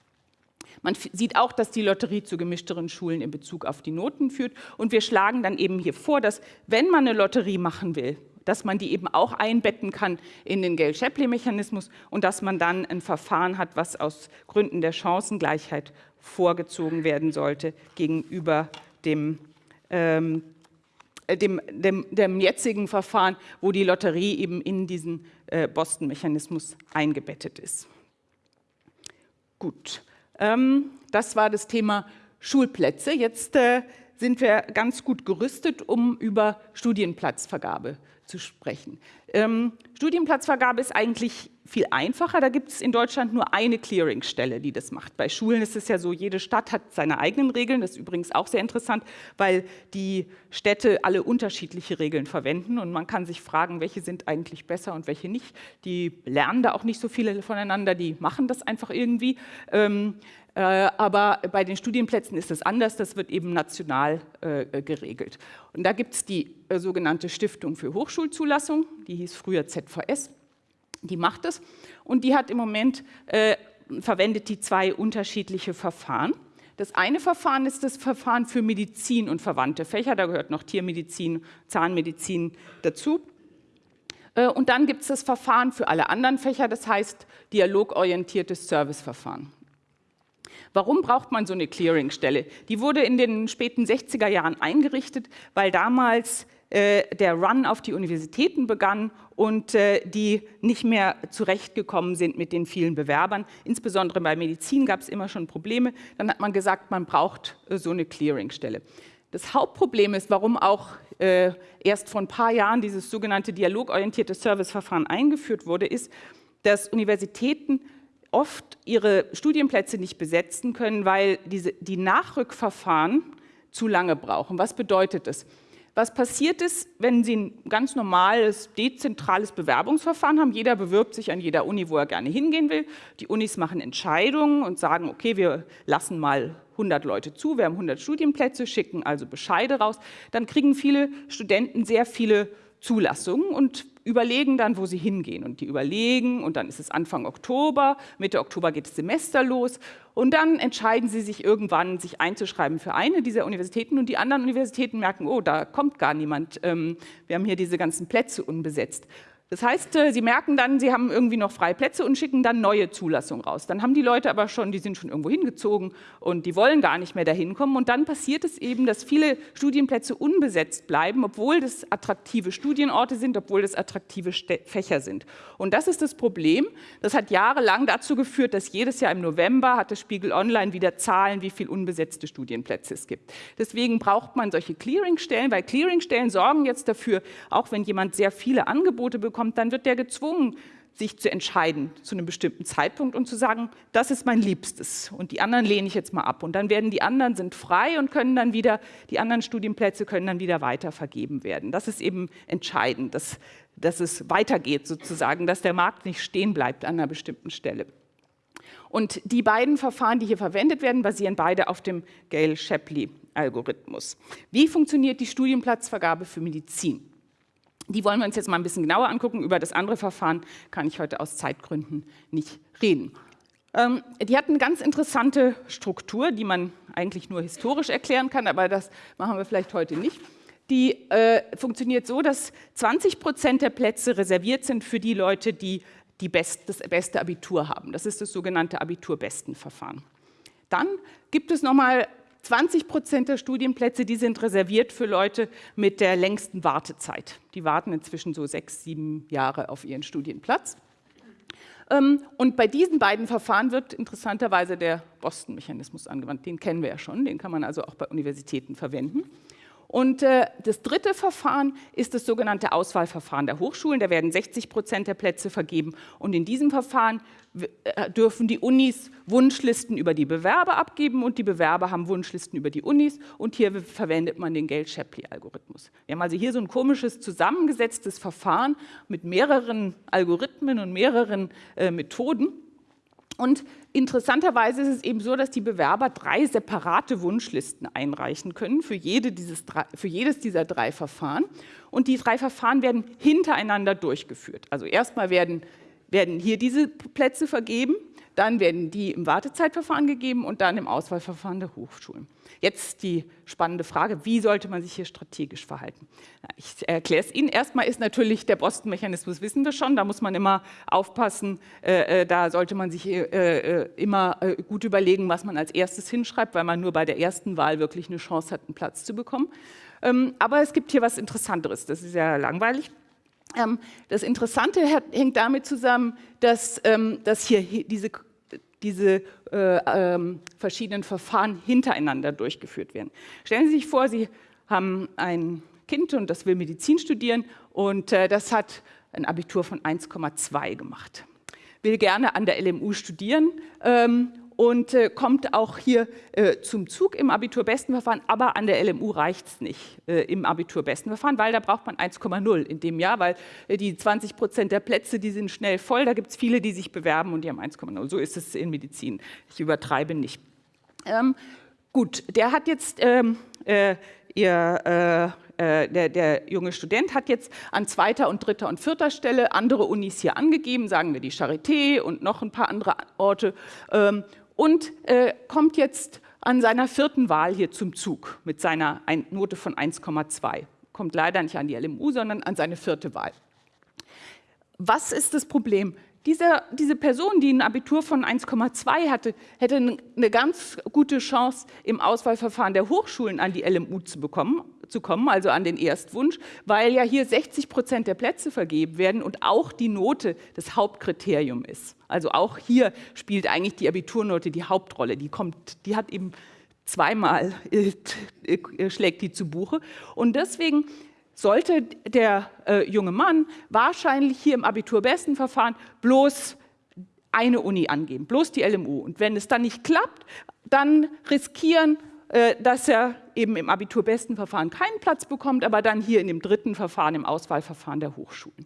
Man sieht auch, dass die Lotterie zu gemischteren Schulen in Bezug auf die Noten führt. Und wir schlagen dann eben hier vor, dass wenn man eine Lotterie machen will, dass man die eben auch einbetten kann in den Gale-Shapley-Mechanismus und dass man dann ein Verfahren hat, was aus Gründen der Chancengleichheit vorgezogen werden sollte gegenüber dem ähm, dem, dem, dem, jetzigen Verfahren, wo die Lotterie eben in diesen äh, Boston-Mechanismus eingebettet ist. Gut, ähm, das war das Thema Schulplätze. Jetzt äh, sind wir ganz gut gerüstet, um über Studienplatzvergabe zu sprechen. Ähm, Studienplatzvergabe ist eigentlich viel einfacher. Da gibt es in Deutschland nur eine Clearingstelle, die das macht. Bei Schulen ist es ja so, jede Stadt hat seine eigenen Regeln. Das ist übrigens auch sehr interessant, weil die Städte alle unterschiedliche Regeln verwenden und man kann sich fragen, welche sind eigentlich besser und welche nicht. Die lernen da auch nicht so viele voneinander, die machen das einfach irgendwie. Ähm, äh, aber bei den Studienplätzen ist es anders, das wird eben national äh, geregelt. Und da gibt es die äh, sogenannte Stiftung für Hochschulzulassung, die hieß früher ZVS die macht es und die hat im Moment, äh, verwendet die zwei unterschiedliche Verfahren. Das eine Verfahren ist das Verfahren für Medizin und verwandte Fächer, da gehört noch Tiermedizin, Zahnmedizin dazu. Äh, und dann gibt es das Verfahren für alle anderen Fächer, das heißt dialogorientiertes Serviceverfahren. Warum braucht man so eine Clearingstelle? Die wurde in den späten 60er Jahren eingerichtet, weil damals äh, der Run auf die Universitäten begann und äh, die nicht mehr zurechtgekommen sind mit den vielen Bewerbern. Insbesondere bei Medizin gab es immer schon Probleme. Dann hat man gesagt, man braucht äh, so eine Clearingstelle. Das Hauptproblem ist, warum auch äh, erst vor ein paar Jahren dieses sogenannte dialogorientierte Serviceverfahren eingeführt wurde, ist, dass Universitäten oft ihre Studienplätze nicht besetzen können, weil diese, die Nachrückverfahren zu lange brauchen. Was bedeutet das? Was passiert ist, wenn Sie ein ganz normales, dezentrales Bewerbungsverfahren haben, jeder bewirbt sich an jeder Uni, wo er gerne hingehen will, die Unis machen Entscheidungen und sagen, okay, wir lassen mal 100 Leute zu, wir haben 100 Studienplätze, schicken also Bescheide raus, dann kriegen viele Studenten sehr viele Zulassungen und überlegen dann, wo sie hingehen. Und die überlegen und dann ist es Anfang Oktober, Mitte Oktober geht das Semester los und dann entscheiden sie sich irgendwann, sich einzuschreiben für eine dieser Universitäten und die anderen Universitäten merken, oh, da kommt gar niemand, ähm, wir haben hier diese ganzen Plätze unbesetzt. Das heißt, äh, Sie merken dann, Sie haben irgendwie noch freie Plätze und schicken dann neue Zulassungen raus. Dann haben die Leute aber schon, die sind schon irgendwo hingezogen und die wollen gar nicht mehr dahin kommen. Und dann passiert es eben, dass viele Studienplätze unbesetzt bleiben, obwohl das attraktive Studienorte sind, obwohl das attraktive Fächer sind. Und das ist das Problem. Das hat jahrelang dazu geführt, dass jedes Jahr im November hat das Spiegel Online wieder Zahlen, wie viele unbesetzte Studienplätze es gibt. Deswegen braucht man solche Clearingstellen, weil Clearingstellen sorgen jetzt dafür, auch wenn jemand sehr viele Angebote bekommt, bekommt, dann wird der gezwungen, sich zu entscheiden zu einem bestimmten Zeitpunkt und zu sagen, das ist mein Liebstes und die anderen lehne ich jetzt mal ab. Und dann werden die anderen sind frei und können dann wieder, die anderen Studienplätze können dann wieder weiter vergeben werden. Das ist eben entscheidend, dass, dass es weitergeht sozusagen, dass der Markt nicht stehen bleibt an einer bestimmten Stelle. Und die beiden Verfahren, die hier verwendet werden, basieren beide auf dem Gale-Shapley-Algorithmus. Wie funktioniert die Studienplatzvergabe für Medizin? Die wollen wir uns jetzt mal ein bisschen genauer angucken. Über das andere Verfahren kann ich heute aus Zeitgründen nicht reden. Ähm, die hat eine ganz interessante Struktur, die man eigentlich nur historisch erklären kann, aber das machen wir vielleicht heute nicht. Die äh, funktioniert so, dass 20 Prozent der Plätze reserviert sind für die Leute, die, die best, das beste Abitur haben. Das ist das sogenannte Abiturbestenverfahren. Dann gibt es nochmal 20 Prozent der Studienplätze, die sind reserviert für Leute mit der längsten Wartezeit. Die warten inzwischen so sechs, sieben Jahre auf ihren Studienplatz. Ähm, und bei diesen beiden Verfahren wird interessanterweise der Boston-Mechanismus angewandt. Den kennen wir ja schon, den kann man also auch bei Universitäten verwenden. Und äh, das dritte Verfahren ist das sogenannte Auswahlverfahren der Hochschulen. Da werden 60 Prozent der Plätze vergeben. Und in diesem Verfahren äh, dürfen die Unis Wunschlisten über die Bewerber abgeben und die Bewerber haben Wunschlisten über die Unis. Und hier verwendet man den Gale-Shapley-Algorithmus. Wir haben also hier so ein komisches zusammengesetztes Verfahren mit mehreren Algorithmen und mehreren äh, Methoden. Und interessanterweise ist es eben so, dass die Bewerber drei separate Wunschlisten einreichen können für, jede dieses, für jedes dieser drei Verfahren. Und die drei Verfahren werden hintereinander durchgeführt. Also erstmal werden werden hier diese Plätze vergeben, dann werden die im Wartezeitverfahren gegeben und dann im Auswahlverfahren der Hochschulen. Jetzt die spannende Frage, wie sollte man sich hier strategisch verhalten? Ich erkläre es Ihnen. Erstmal ist natürlich der Boston-Mechanismus, wissen wir schon, da muss man immer aufpassen, äh, äh da sollte man sich äh, immer gut überlegen, was man als erstes hinschreibt, weil man nur bei der ersten Wahl wirklich eine Chance hat, einen Platz zu bekommen. Ähm, aber es gibt hier was Interessanteres, das ist ja langweilig. Ähm, das Interessante hängt damit zusammen, dass, ähm, dass hier diese diese äh, ähm, verschiedenen Verfahren hintereinander durchgeführt werden. Stellen Sie sich vor, Sie haben ein Kind und das will Medizin studieren und äh, das hat ein Abitur von 1,2 gemacht. Will gerne an der LMU studieren ähm, und äh, kommt auch hier äh, zum Zug im Abiturbestenverfahren, aber an der LMU reicht es nicht äh, im Abiturbestenverfahren, weil da braucht man 1,0 in dem Jahr, weil äh, die 20 Prozent der Plätze, die sind schnell voll, da gibt es viele, die sich bewerben und die haben 1,0. So ist es in Medizin. Ich übertreibe nicht. Ähm, gut, der hat jetzt ähm, äh, ihr äh, der, der, junge Student hat jetzt an zweiter und dritter und vierter Stelle andere Unis hier angegeben, sagen wir die Charité und noch ein paar andere Orte. Ähm, und äh, kommt jetzt an seiner vierten Wahl hier zum Zug mit seiner Note von 1,2. Kommt leider nicht an die LMU, sondern an seine vierte Wahl. Was ist das Problem? Diese, diese Person, die ein Abitur von 1,2 hatte, hätte eine ganz gute Chance, im Auswahlverfahren der Hochschulen an die LMU zu bekommen, zu kommen, also an den Erstwunsch, weil ja hier 60 Prozent der Plätze vergeben werden und auch die Note das Hauptkriterium ist. Also auch hier spielt eigentlich die Abiturnote die Hauptrolle. Die, kommt, die hat eben zweimal, äh, äh, schlägt die zu Buche. Und deswegen sollte der äh, junge Mann wahrscheinlich hier im Abiturbestenverfahren bloß eine Uni angeben, bloß die LMU. Und wenn es dann nicht klappt, dann riskieren, äh, dass er eben im Abiturbestenverfahren keinen Platz bekommt, aber dann hier in dem dritten Verfahren, im Auswahlverfahren der Hochschulen.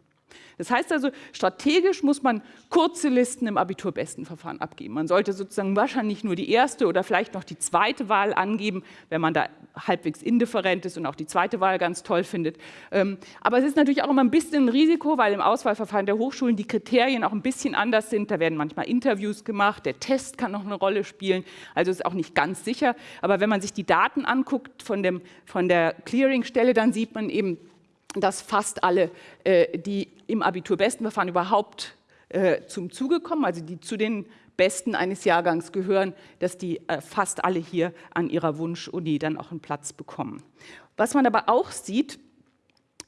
Das heißt also, strategisch muss man kurze Listen im Abiturbestenverfahren abgeben. Man sollte sozusagen wahrscheinlich nur die erste oder vielleicht noch die zweite Wahl angeben, wenn man da halbwegs indifferent ist und auch die zweite Wahl ganz toll findet. Ähm, aber es ist natürlich auch immer ein bisschen ein Risiko, weil im Auswahlverfahren der Hochschulen die Kriterien auch ein bisschen anders sind. Da werden manchmal Interviews gemacht, der Test kann noch eine Rolle spielen, also ist auch nicht ganz sicher. Aber wenn man sich die Daten anguckt von, dem, von der Clearingstelle, dann sieht man eben, dass fast alle, äh, die im Abiturbestenverfahren überhaupt äh, zum Zuge kommen, also die zu den Besten eines Jahrgangs gehören, dass die äh, fast alle hier an ihrer Wunschuni dann auch einen Platz bekommen. Was man aber auch sieht,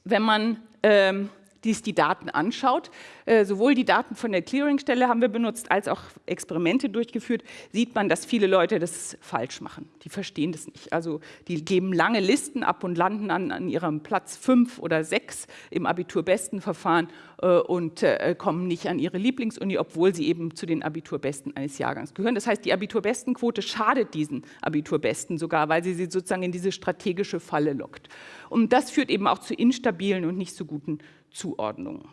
wenn man ähm, dies die Daten anschaut, äh, sowohl die Daten von der Clearingstelle haben wir benutzt, als auch Experimente durchgeführt, sieht man, dass viele Leute das falsch machen. Die verstehen das nicht. Also die geben lange Listen ab und landen an, an ihrem Platz fünf oder sechs im Abiturbestenverfahren äh, und äh, kommen nicht an ihre Lieblingsuni, obwohl sie eben zu den Abiturbesten eines Jahrgangs gehören. Das heißt, die Abiturbestenquote schadet diesen Abiturbesten sogar, weil sie sie sozusagen in diese strategische Falle lockt. Und das führt eben auch zu instabilen und nicht so guten Zuordnungen.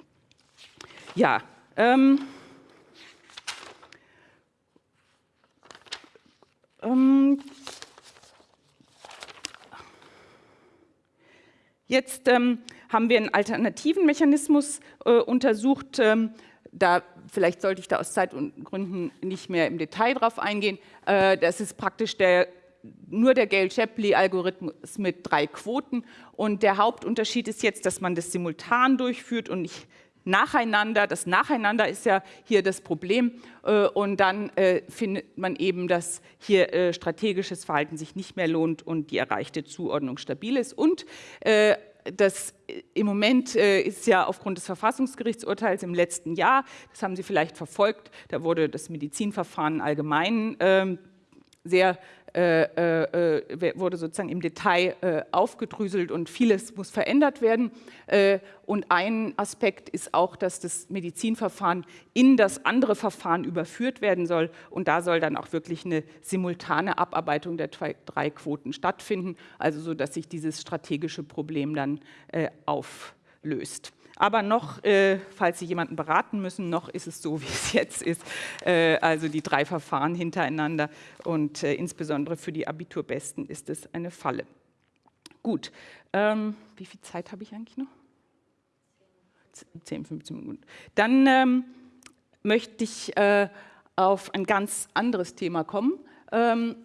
Ja, ähm, ähm, jetzt ähm, haben wir einen alternativen Mechanismus äh, untersucht. Ähm, da vielleicht sollte ich da aus Zeitgründen nicht mehr im Detail drauf eingehen. Äh, das ist praktisch der nur der Gale-Shapley-Algorithmus mit drei Quoten. Und der Hauptunterschied ist jetzt, dass man das simultan durchführt und nicht nacheinander. Das Nacheinander ist ja hier das Problem. Äh, und dann äh, findet man eben, dass hier äh, strategisches Verhalten sich nicht mehr lohnt und die erreichte Zuordnung stabil ist. Und das im Moment ist ja aufgrund des Verfassungsgerichtsurteils im letzten Jahr, das haben Sie vielleicht verfolgt, da wurde das Medizinverfahren allgemein ähm, sehr äh, äh, äh, wurde sozusagen im Detail äh, aufgedröselt und vieles muss verändert werden. Äh, und ein Aspekt ist auch, dass das Medizinverfahren in das andere Verfahren überführt werden soll. Und da soll dann auch wirklich eine simultane Abarbeitung der drei Quoten stattfinden, also so, dass sich dieses strategische Problem dann äh, auflöst. Aber noch, äh, falls Sie jemanden beraten müssen, noch ist es so, wie es jetzt ist. Äh, also die drei Verfahren hintereinander und äh, insbesondere für die Abiturbesten ist es eine Falle. Gut, ähm, wie viel Zeit habe ich eigentlich noch? 10, 15 Minuten. Dann ähm, möchte ich äh, auf ein ganz anderes Thema kommen. Ähm,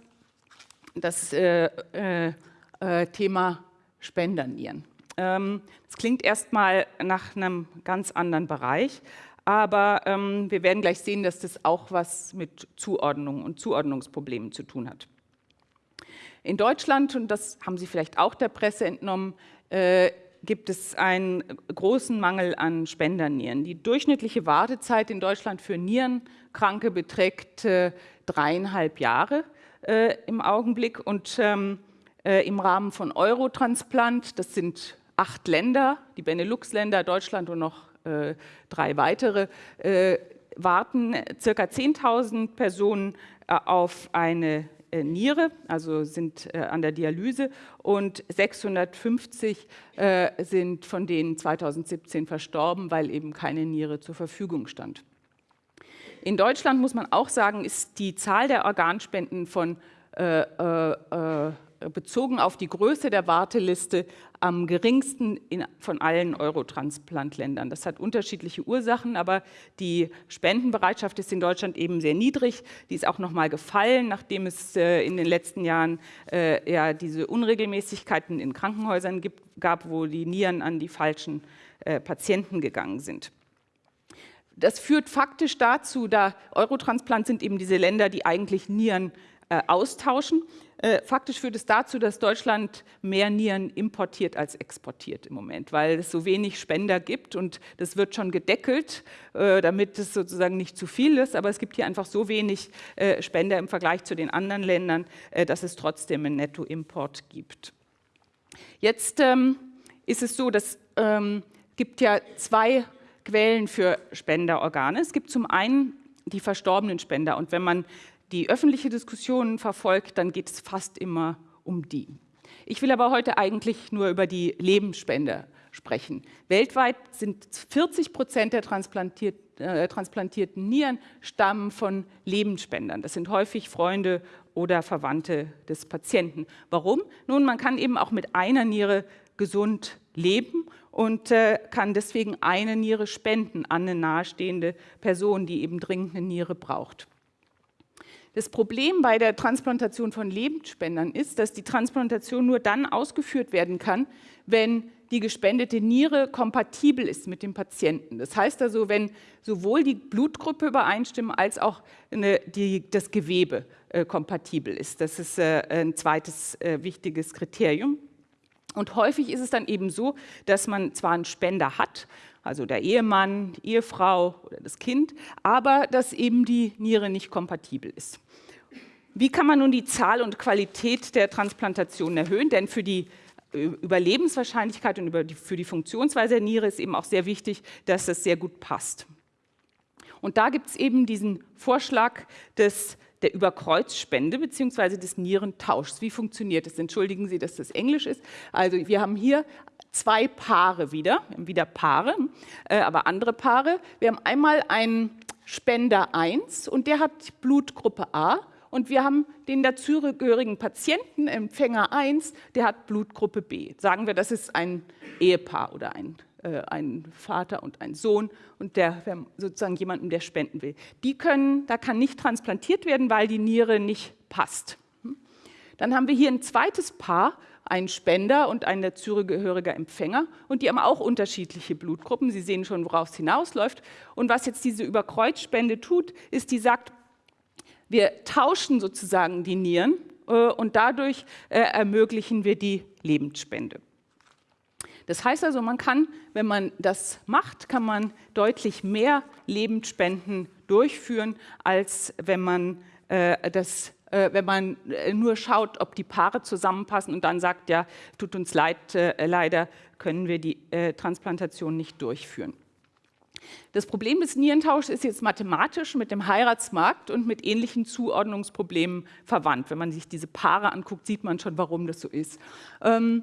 das äh, äh, Thema Spendernieren. Ähm, das klingt erstmal nach einem ganz anderen Bereich, aber ähm, wir werden gleich sehen, dass das auch was mit Zuordnung und Zuordnungsproblemen zu tun hat. In Deutschland, und das haben Sie vielleicht auch der Presse entnommen, äh, gibt es einen großen Mangel an Spendernieren. Die durchschnittliche Wartezeit in Deutschland für Nierenkranke beträgt äh, dreieinhalb Jahre äh, im Augenblick und ähm, äh, im Rahmen von Eurotransplant, das sind acht Länder, die Benelux-Länder, Deutschland und noch äh, drei weitere, äh, warten circa 10.000 Personen äh, auf eine äh, Niere, also sind äh, an der Dialyse und 650 äh, sind von denen 2017 verstorben, weil eben keine Niere zur Verfügung stand. In Deutschland muss man auch sagen, ist die Zahl der Organspenden von äh, äh, bezogen auf die Größe der Warteliste am geringsten in, von allen Eurotransplantländern. Das hat unterschiedliche Ursachen, aber die Spendenbereitschaft ist in Deutschland eben sehr niedrig. Die ist auch noch mal gefallen, nachdem es äh, in den letzten Jahren äh, ja, diese Unregelmäßigkeiten in Krankenhäusern gibt, gab, wo die Nieren an die falschen äh, Patienten gegangen sind. Das führt faktisch dazu, da Eurotransplant sind eben diese Länder, die eigentlich Nieren äh, austauschen. Äh, faktisch führt es dazu, dass Deutschland mehr Nieren importiert als exportiert im Moment, weil es so wenig Spender gibt und das wird schon gedeckelt, äh, damit es sozusagen nicht zu viel ist, aber es gibt hier einfach so wenig äh, Spender im Vergleich zu den anderen Ländern, dass es trotzdem einen Nettoimport gibt. Jetzt ähm, ist es so, dass ähm, gibt ja zwei Quellen für Spenderorgane. Es gibt zum einen die verstorbenen Spender und wenn man die öffentliche Diskussion verfolgt, dann geht es fast immer um die. Ich will aber heute eigentlich nur über die Lebensspende sprechen. Weltweit sind 40 Prozent der transplantiert, äh, transplantierten Nieren stammen von Lebensspendern. Das sind häufig Freunde oder Verwandte des Patienten. Warum? Nun, man kann eben auch mit einer Niere gesund leben und äh, kann deswegen eine Niere spenden an eine nahestehende Person, die eben dringend eine Niere braucht. Das Problem bei der Transplantation von Lebensspendern ist, dass die Transplantation nur dann ausgeführt werden kann, wenn die gespendete Niere kompatibel ist mit dem Patienten. Das heißt also, wenn sowohl die Blutgruppe übereinstimmen als auch eine, die, das Gewebe äh, kompatibel ist. Das ist äh, ein zweites äh, wichtiges Kriterium. Und häufig ist es dann eben so, dass man zwar einen Spender hat, also der Ehemann, Ehefrau oder das Kind, aber dass eben die Niere nicht kompatibel ist. Wie kann man nun die Zahl und Qualität der Transplantationen erhöhen? Denn für die äh, Überlebenswahrscheinlichkeit und für die Funktionsweise der Niere ist eben auch sehr wichtig, dass das sehr gut passt. Und da gibt es eben diesen Vorschlag des, der Überkreuzspende bzw. des Nierentauschs. Wie funktioniert das? Entschuldigen Sie, dass das Englisch ist. Also wir haben hier zwei Paare wieder, wir haben wieder Paare, äh, aber andere Paare. Wir haben einmal einen Spender 1 und der hat Blutgruppe A und wir haben den dazugehörigen Patienten, Empfänger 1, der hat Blutgruppe B. Sagen wir, das ist ein Ehepaar oder ein, äh, ein Vater und ein Sohn und der sozusagen jemanden, der spenden will. Die können, da kann nicht transplantiert werden, weil die Niere nicht passt. Hm? Dann haben wir hier ein zweites Paar, ein Spender und ein dazugehöriger Empfänger und die haben auch unterschiedliche Blutgruppen. Sie sehen schon, worauf es hinausläuft. Und was jetzt diese Überkreuzspende tut, ist, die sagt, wir tauschen sozusagen die Nieren äh, und dadurch äh, ermöglichen wir die Lebensspende. Das heißt also, man kann, wenn man das macht, kann man deutlich mehr Lebensspenden durchführen, als wenn man äh, das wenn man nur schaut, ob die Paare zusammenpassen und dann sagt, ja, tut uns leid, leider können wir die Transplantation nicht durchführen. Das Problem des Nierentauschs ist jetzt mathematisch mit dem Heiratsmarkt und mit ähnlichen Zuordnungsproblemen verwandt. Wenn man sich diese Paare anguckt, sieht man schon, warum das so ist. Ähm,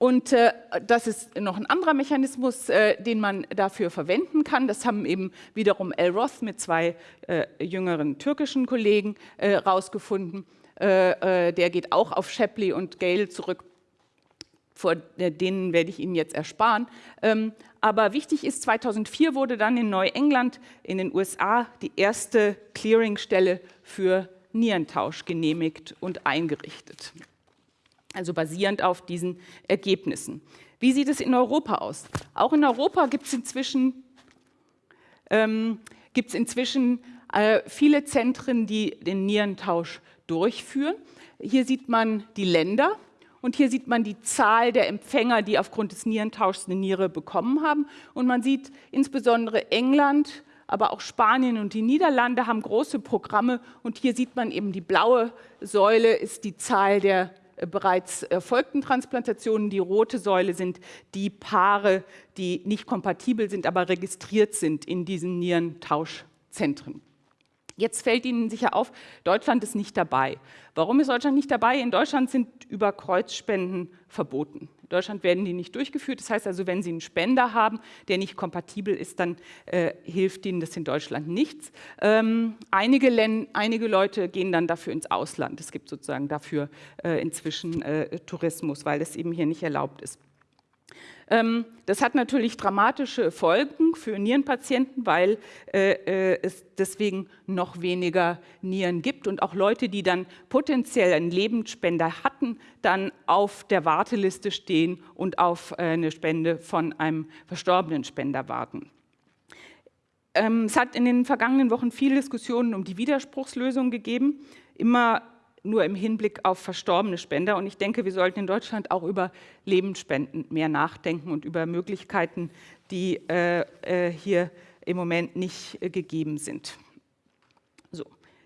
und äh, das ist noch ein anderer Mechanismus, äh, den man dafür verwenden kann. Das haben eben wiederum El Roth mit zwei äh, jüngeren türkischen Kollegen herausgefunden. Der geht auch auf Shapley und Gale zurück vor denen werde ich Ihnen jetzt ersparen. Ähm, aber wichtig ist, 2004 wurde dann in Neuengland in den USA die erste Clearingstelle für Nierentausch genehmigt und eingerichtet. Also basierend auf diesen Ergebnissen. Wie sieht es in Europa aus? Auch in Europa gibt es inzwischen, ähm, gibt's inzwischen äh, viele Zentren, die den Nierentausch durchführen. Hier sieht man die Länder und hier sieht man die Zahl der Empfänger, die aufgrund des Nierentauschs eine Niere bekommen haben. Und man sieht insbesondere England, aber auch Spanien und die Niederlande haben große Programme. Und hier sieht man eben die blaue Säule ist die Zahl der bereits erfolgten Transplantationen. Die rote Säule sind die Paare, die nicht kompatibel sind, aber registriert sind in diesen Nierentauschzentren. Jetzt fällt Ihnen sicher auf, Deutschland ist nicht dabei. Warum ist Deutschland nicht dabei? In Deutschland sind Überkreuzspenden verboten. Deutschland werden die nicht durchgeführt. Das heißt also, wenn Sie einen Spender haben, der nicht kompatibel ist, dann äh, hilft Ihnen das in Deutschland nichts. Ähm, einige, einige, Leute gehen dann dafür ins Ausland. Es gibt sozusagen dafür äh, inzwischen äh, Tourismus, weil das eben hier nicht erlaubt ist. Ähm, das hat natürlich dramatische Folgen für Nierenpatienten, weil äh, äh, es deswegen noch weniger Nieren gibt und auch Leute, die dann potenziell einen Lebensspender hatten, dann auf der Warteliste stehen und auf äh, eine Spende von einem verstorbenen Spender warten. Ähm, es hat in den vergangenen Wochen viele Diskussionen um die Widerspruchslösung gegeben. Immer nur im Hinblick auf verstorbene Spender. Und ich denke, wir sollten in Deutschland auch über Lebensspenden mehr nachdenken und über Möglichkeiten, die äh, äh, hier im Moment nicht äh, gegeben sind. So.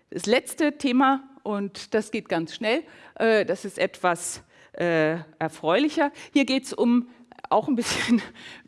Das letzte Thema, und das geht ganz schnell, äh, das ist etwas äh, erfreulicher. Hier geht es um auch ein bisschen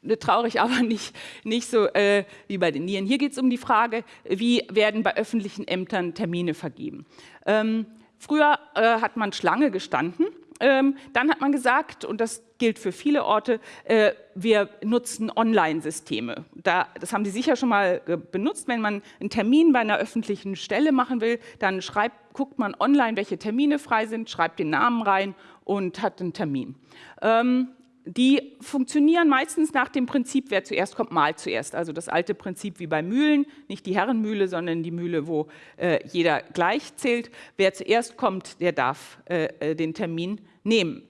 traurig, aber nicht, nicht so äh, wie bei den Nieren. Hier geht es um die Frage, wie werden bei öffentlichen Ämtern Termine vergeben. Ähm, Früher äh, hat man Schlange gestanden. Ähm, dann hat man gesagt, und das gilt für viele Orte, äh, wir nutzen Online-Systeme. Da, das haben Sie sicher schon mal äh, benutzt. Wenn man einen Termin bei einer öffentlichen Stelle machen will, dann schreibt, guckt man online, welche Termine frei sind, schreibt den Namen rein und hat einen Termin. Ähm, die funktionieren meistens nach dem Prinzip, wer zuerst kommt, mal zuerst. Also das alte Prinzip wie bei Mühlen, nicht die Herrenmühle, sondern die Mühle, wo äh, jeder gleich zählt. Wer zuerst kommt, der darf äh, äh den Termin nehmen.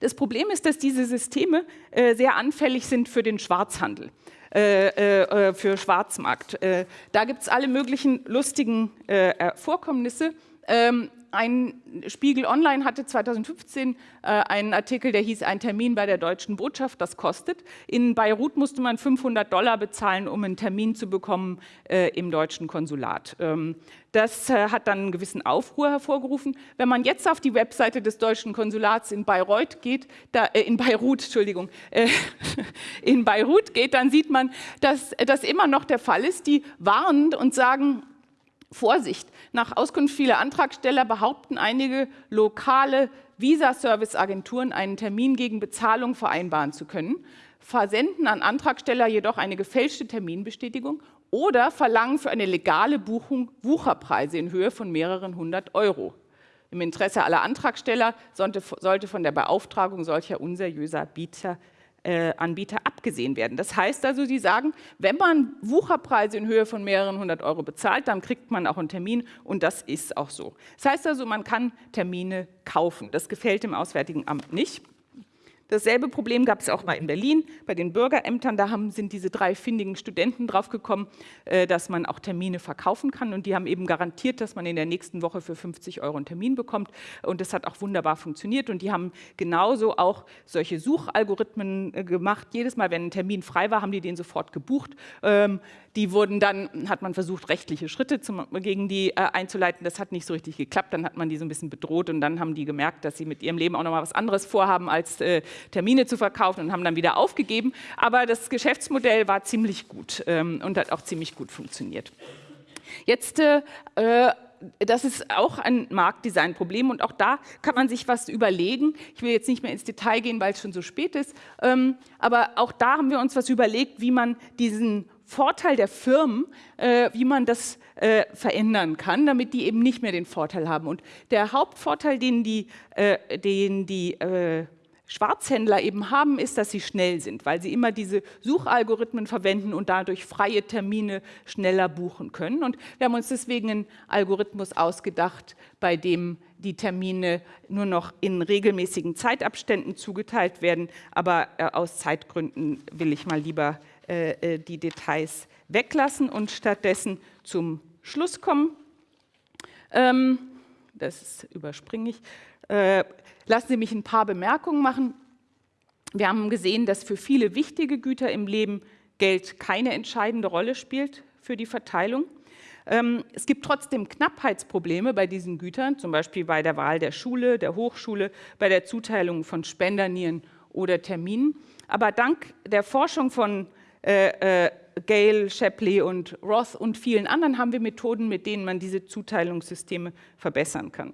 Das Problem ist, dass diese Systeme äh, sehr anfällig sind für den Schwarzhandel. Äh, äh, für Schwarzmarkt. da gibt es alle möglichen lustigen Vorkommnisse. Ähm, ein Spiegel Online hatte 2015 äh, einen Artikel, der hieß Ein Termin bei der deutschen Botschaft, das kostet. In Beirut musste man 500 Dollar bezahlen, um einen Termin zu bekommen äh, im deutschen Konsulat. Ähm, das äh, hat dann einen gewissen Aufruhr hervorgerufen. Wenn man jetzt auf die Webseite des deutschen Konsulats in Bayreuth geht, da, äh, in Beirut, Entschuldigung, äh, in Beirut geht, dann sieht man, dass das immer noch der Fall ist. Die warnen und sagen, Vorsicht, nach Auskunft vieler Antragsteller behaupten einige lokale Visa-Service-Agenturen einen Termin gegen Bezahlung vereinbaren zu können, versenden an Antragsteller jedoch eine gefälschte Terminbestätigung oder verlangen für eine legale Buchung Wucherpreise in Höhe von mehreren hundert Euro. Im Interesse aller Antragsteller sollte von der Beauftragung solcher unseriöser Bieter äh, Anbieter abgesehen werden. Das heißt also, Sie sagen, wenn man Wucherpreise in Höhe von mehreren hundert Euro bezahlt, dann kriegt man auch einen Termin und das ist auch so. Das heißt also, man kann Termine kaufen. Das gefällt dem Auswärtigen Amt nicht. Dasselbe Problem gab es auch mal in Berlin bei den Bürgerämtern. Da haben, sind diese drei findigen Studenten draufgekommen, äh, dass man auch Termine verkaufen kann. Und die haben eben garantiert, dass man in der nächsten Woche für 50 Euro einen Termin bekommt. Und das hat auch wunderbar funktioniert. Und die haben genauso auch solche Suchalgorithmen äh, gemacht. Jedes Mal, wenn ein Termin frei war, haben die den sofort gebucht. Ähm, die wurden dann, hat man versucht, rechtliche Schritte zum, gegen die äh, einzuleiten. Das hat nicht so richtig geklappt. Dann hat man die so ein bisschen bedroht und dann haben die gemerkt, dass sie mit ihrem Leben auch noch mal was anderes vorhaben, als äh, Termine zu verkaufen und haben dann wieder aufgegeben. Aber das Geschäftsmodell war ziemlich gut ähm, und hat auch ziemlich gut funktioniert. Jetzt äh, das ist auch ein Marktdesign-Problem und auch da kann man sich was überlegen. Ich will jetzt nicht mehr ins Detail gehen, weil es schon so spät ist, ähm, aber auch da haben wir uns was überlegt, wie man diesen Vorteil der Firmen, äh, wie man das äh, verändern kann, damit die eben nicht mehr den Vorteil haben. Und der Hauptvorteil, den die, äh, den die äh, Schwarzhändler eben haben, ist, dass sie schnell sind, weil sie immer diese Suchalgorithmen verwenden und dadurch freie Termine schneller buchen können. Und wir haben uns deswegen einen Algorithmus ausgedacht, bei dem die Termine nur noch in regelmäßigen Zeitabständen zugeteilt werden. Aber äh, aus Zeitgründen will ich mal lieber äh, äh die Details weglassen und stattdessen zum Schluss kommen. Ähm, das überspringe ich. Äh, lassen Sie mich ein paar Bemerkungen machen. Wir haben gesehen, dass für viele wichtige Güter im Leben Geld keine entscheidende Rolle spielt für die Verteilung. Ähm, es gibt trotzdem Knappheitsprobleme bei diesen Gütern, zum Beispiel bei der Wahl der Schule, der Hochschule, bei der Zuteilung von Spendernieren oder Terminen. Aber dank der Forschung von äh, äh, Gale, Shapley und Roth und vielen anderen haben wir Methoden, mit denen man diese Zuteilungssysteme verbessern kann.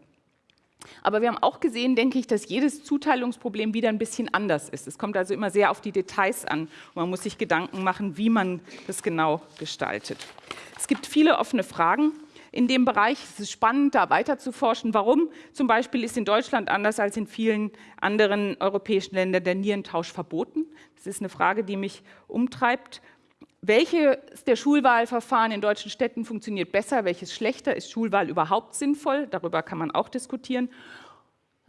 Aber wir haben auch gesehen, denke ich, dass jedes Zuteilungsproblem wieder ein bisschen anders ist. Es kommt also immer sehr auf die Details an. Man muss sich Gedanken machen, wie man das genau gestaltet. Es gibt viele offene Fragen in dem Bereich. Es ist spannend, da weiter zu forschen. Warum zum Beispiel ist in Deutschland anders als in vielen anderen europäischen Ländern der Nierentausch verboten? Das ist eine Frage, die mich umtreibt. Welches der Schulwahlverfahren in deutschen Städten funktioniert besser, welches schlechter? Ist Schulwahl überhaupt sinnvoll? Darüber kann man auch diskutieren.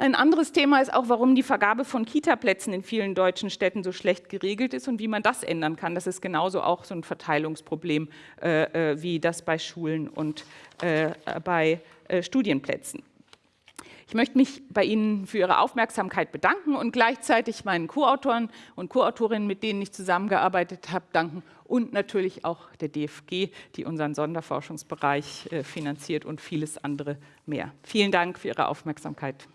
Ein anderes Thema ist auch, warum die Vergabe von Kitaplätzen in vielen deutschen Städten so schlecht geregelt ist und wie man das ändern kann. Das ist genauso auch so ein Verteilungsproblem äh, äh wie das bei Schulen und äh, bei äh, Studienplätzen. Ich möchte mich bei Ihnen für Ihre Aufmerksamkeit bedanken und gleichzeitig meinen Co-Autoren und Co-Autorinnen, mit denen ich zusammengearbeitet habe, danken und natürlich auch der DFG, die unseren Sonderforschungsbereich äh, finanziert und vieles andere mehr. Vielen Dank für Ihre Aufmerksamkeit.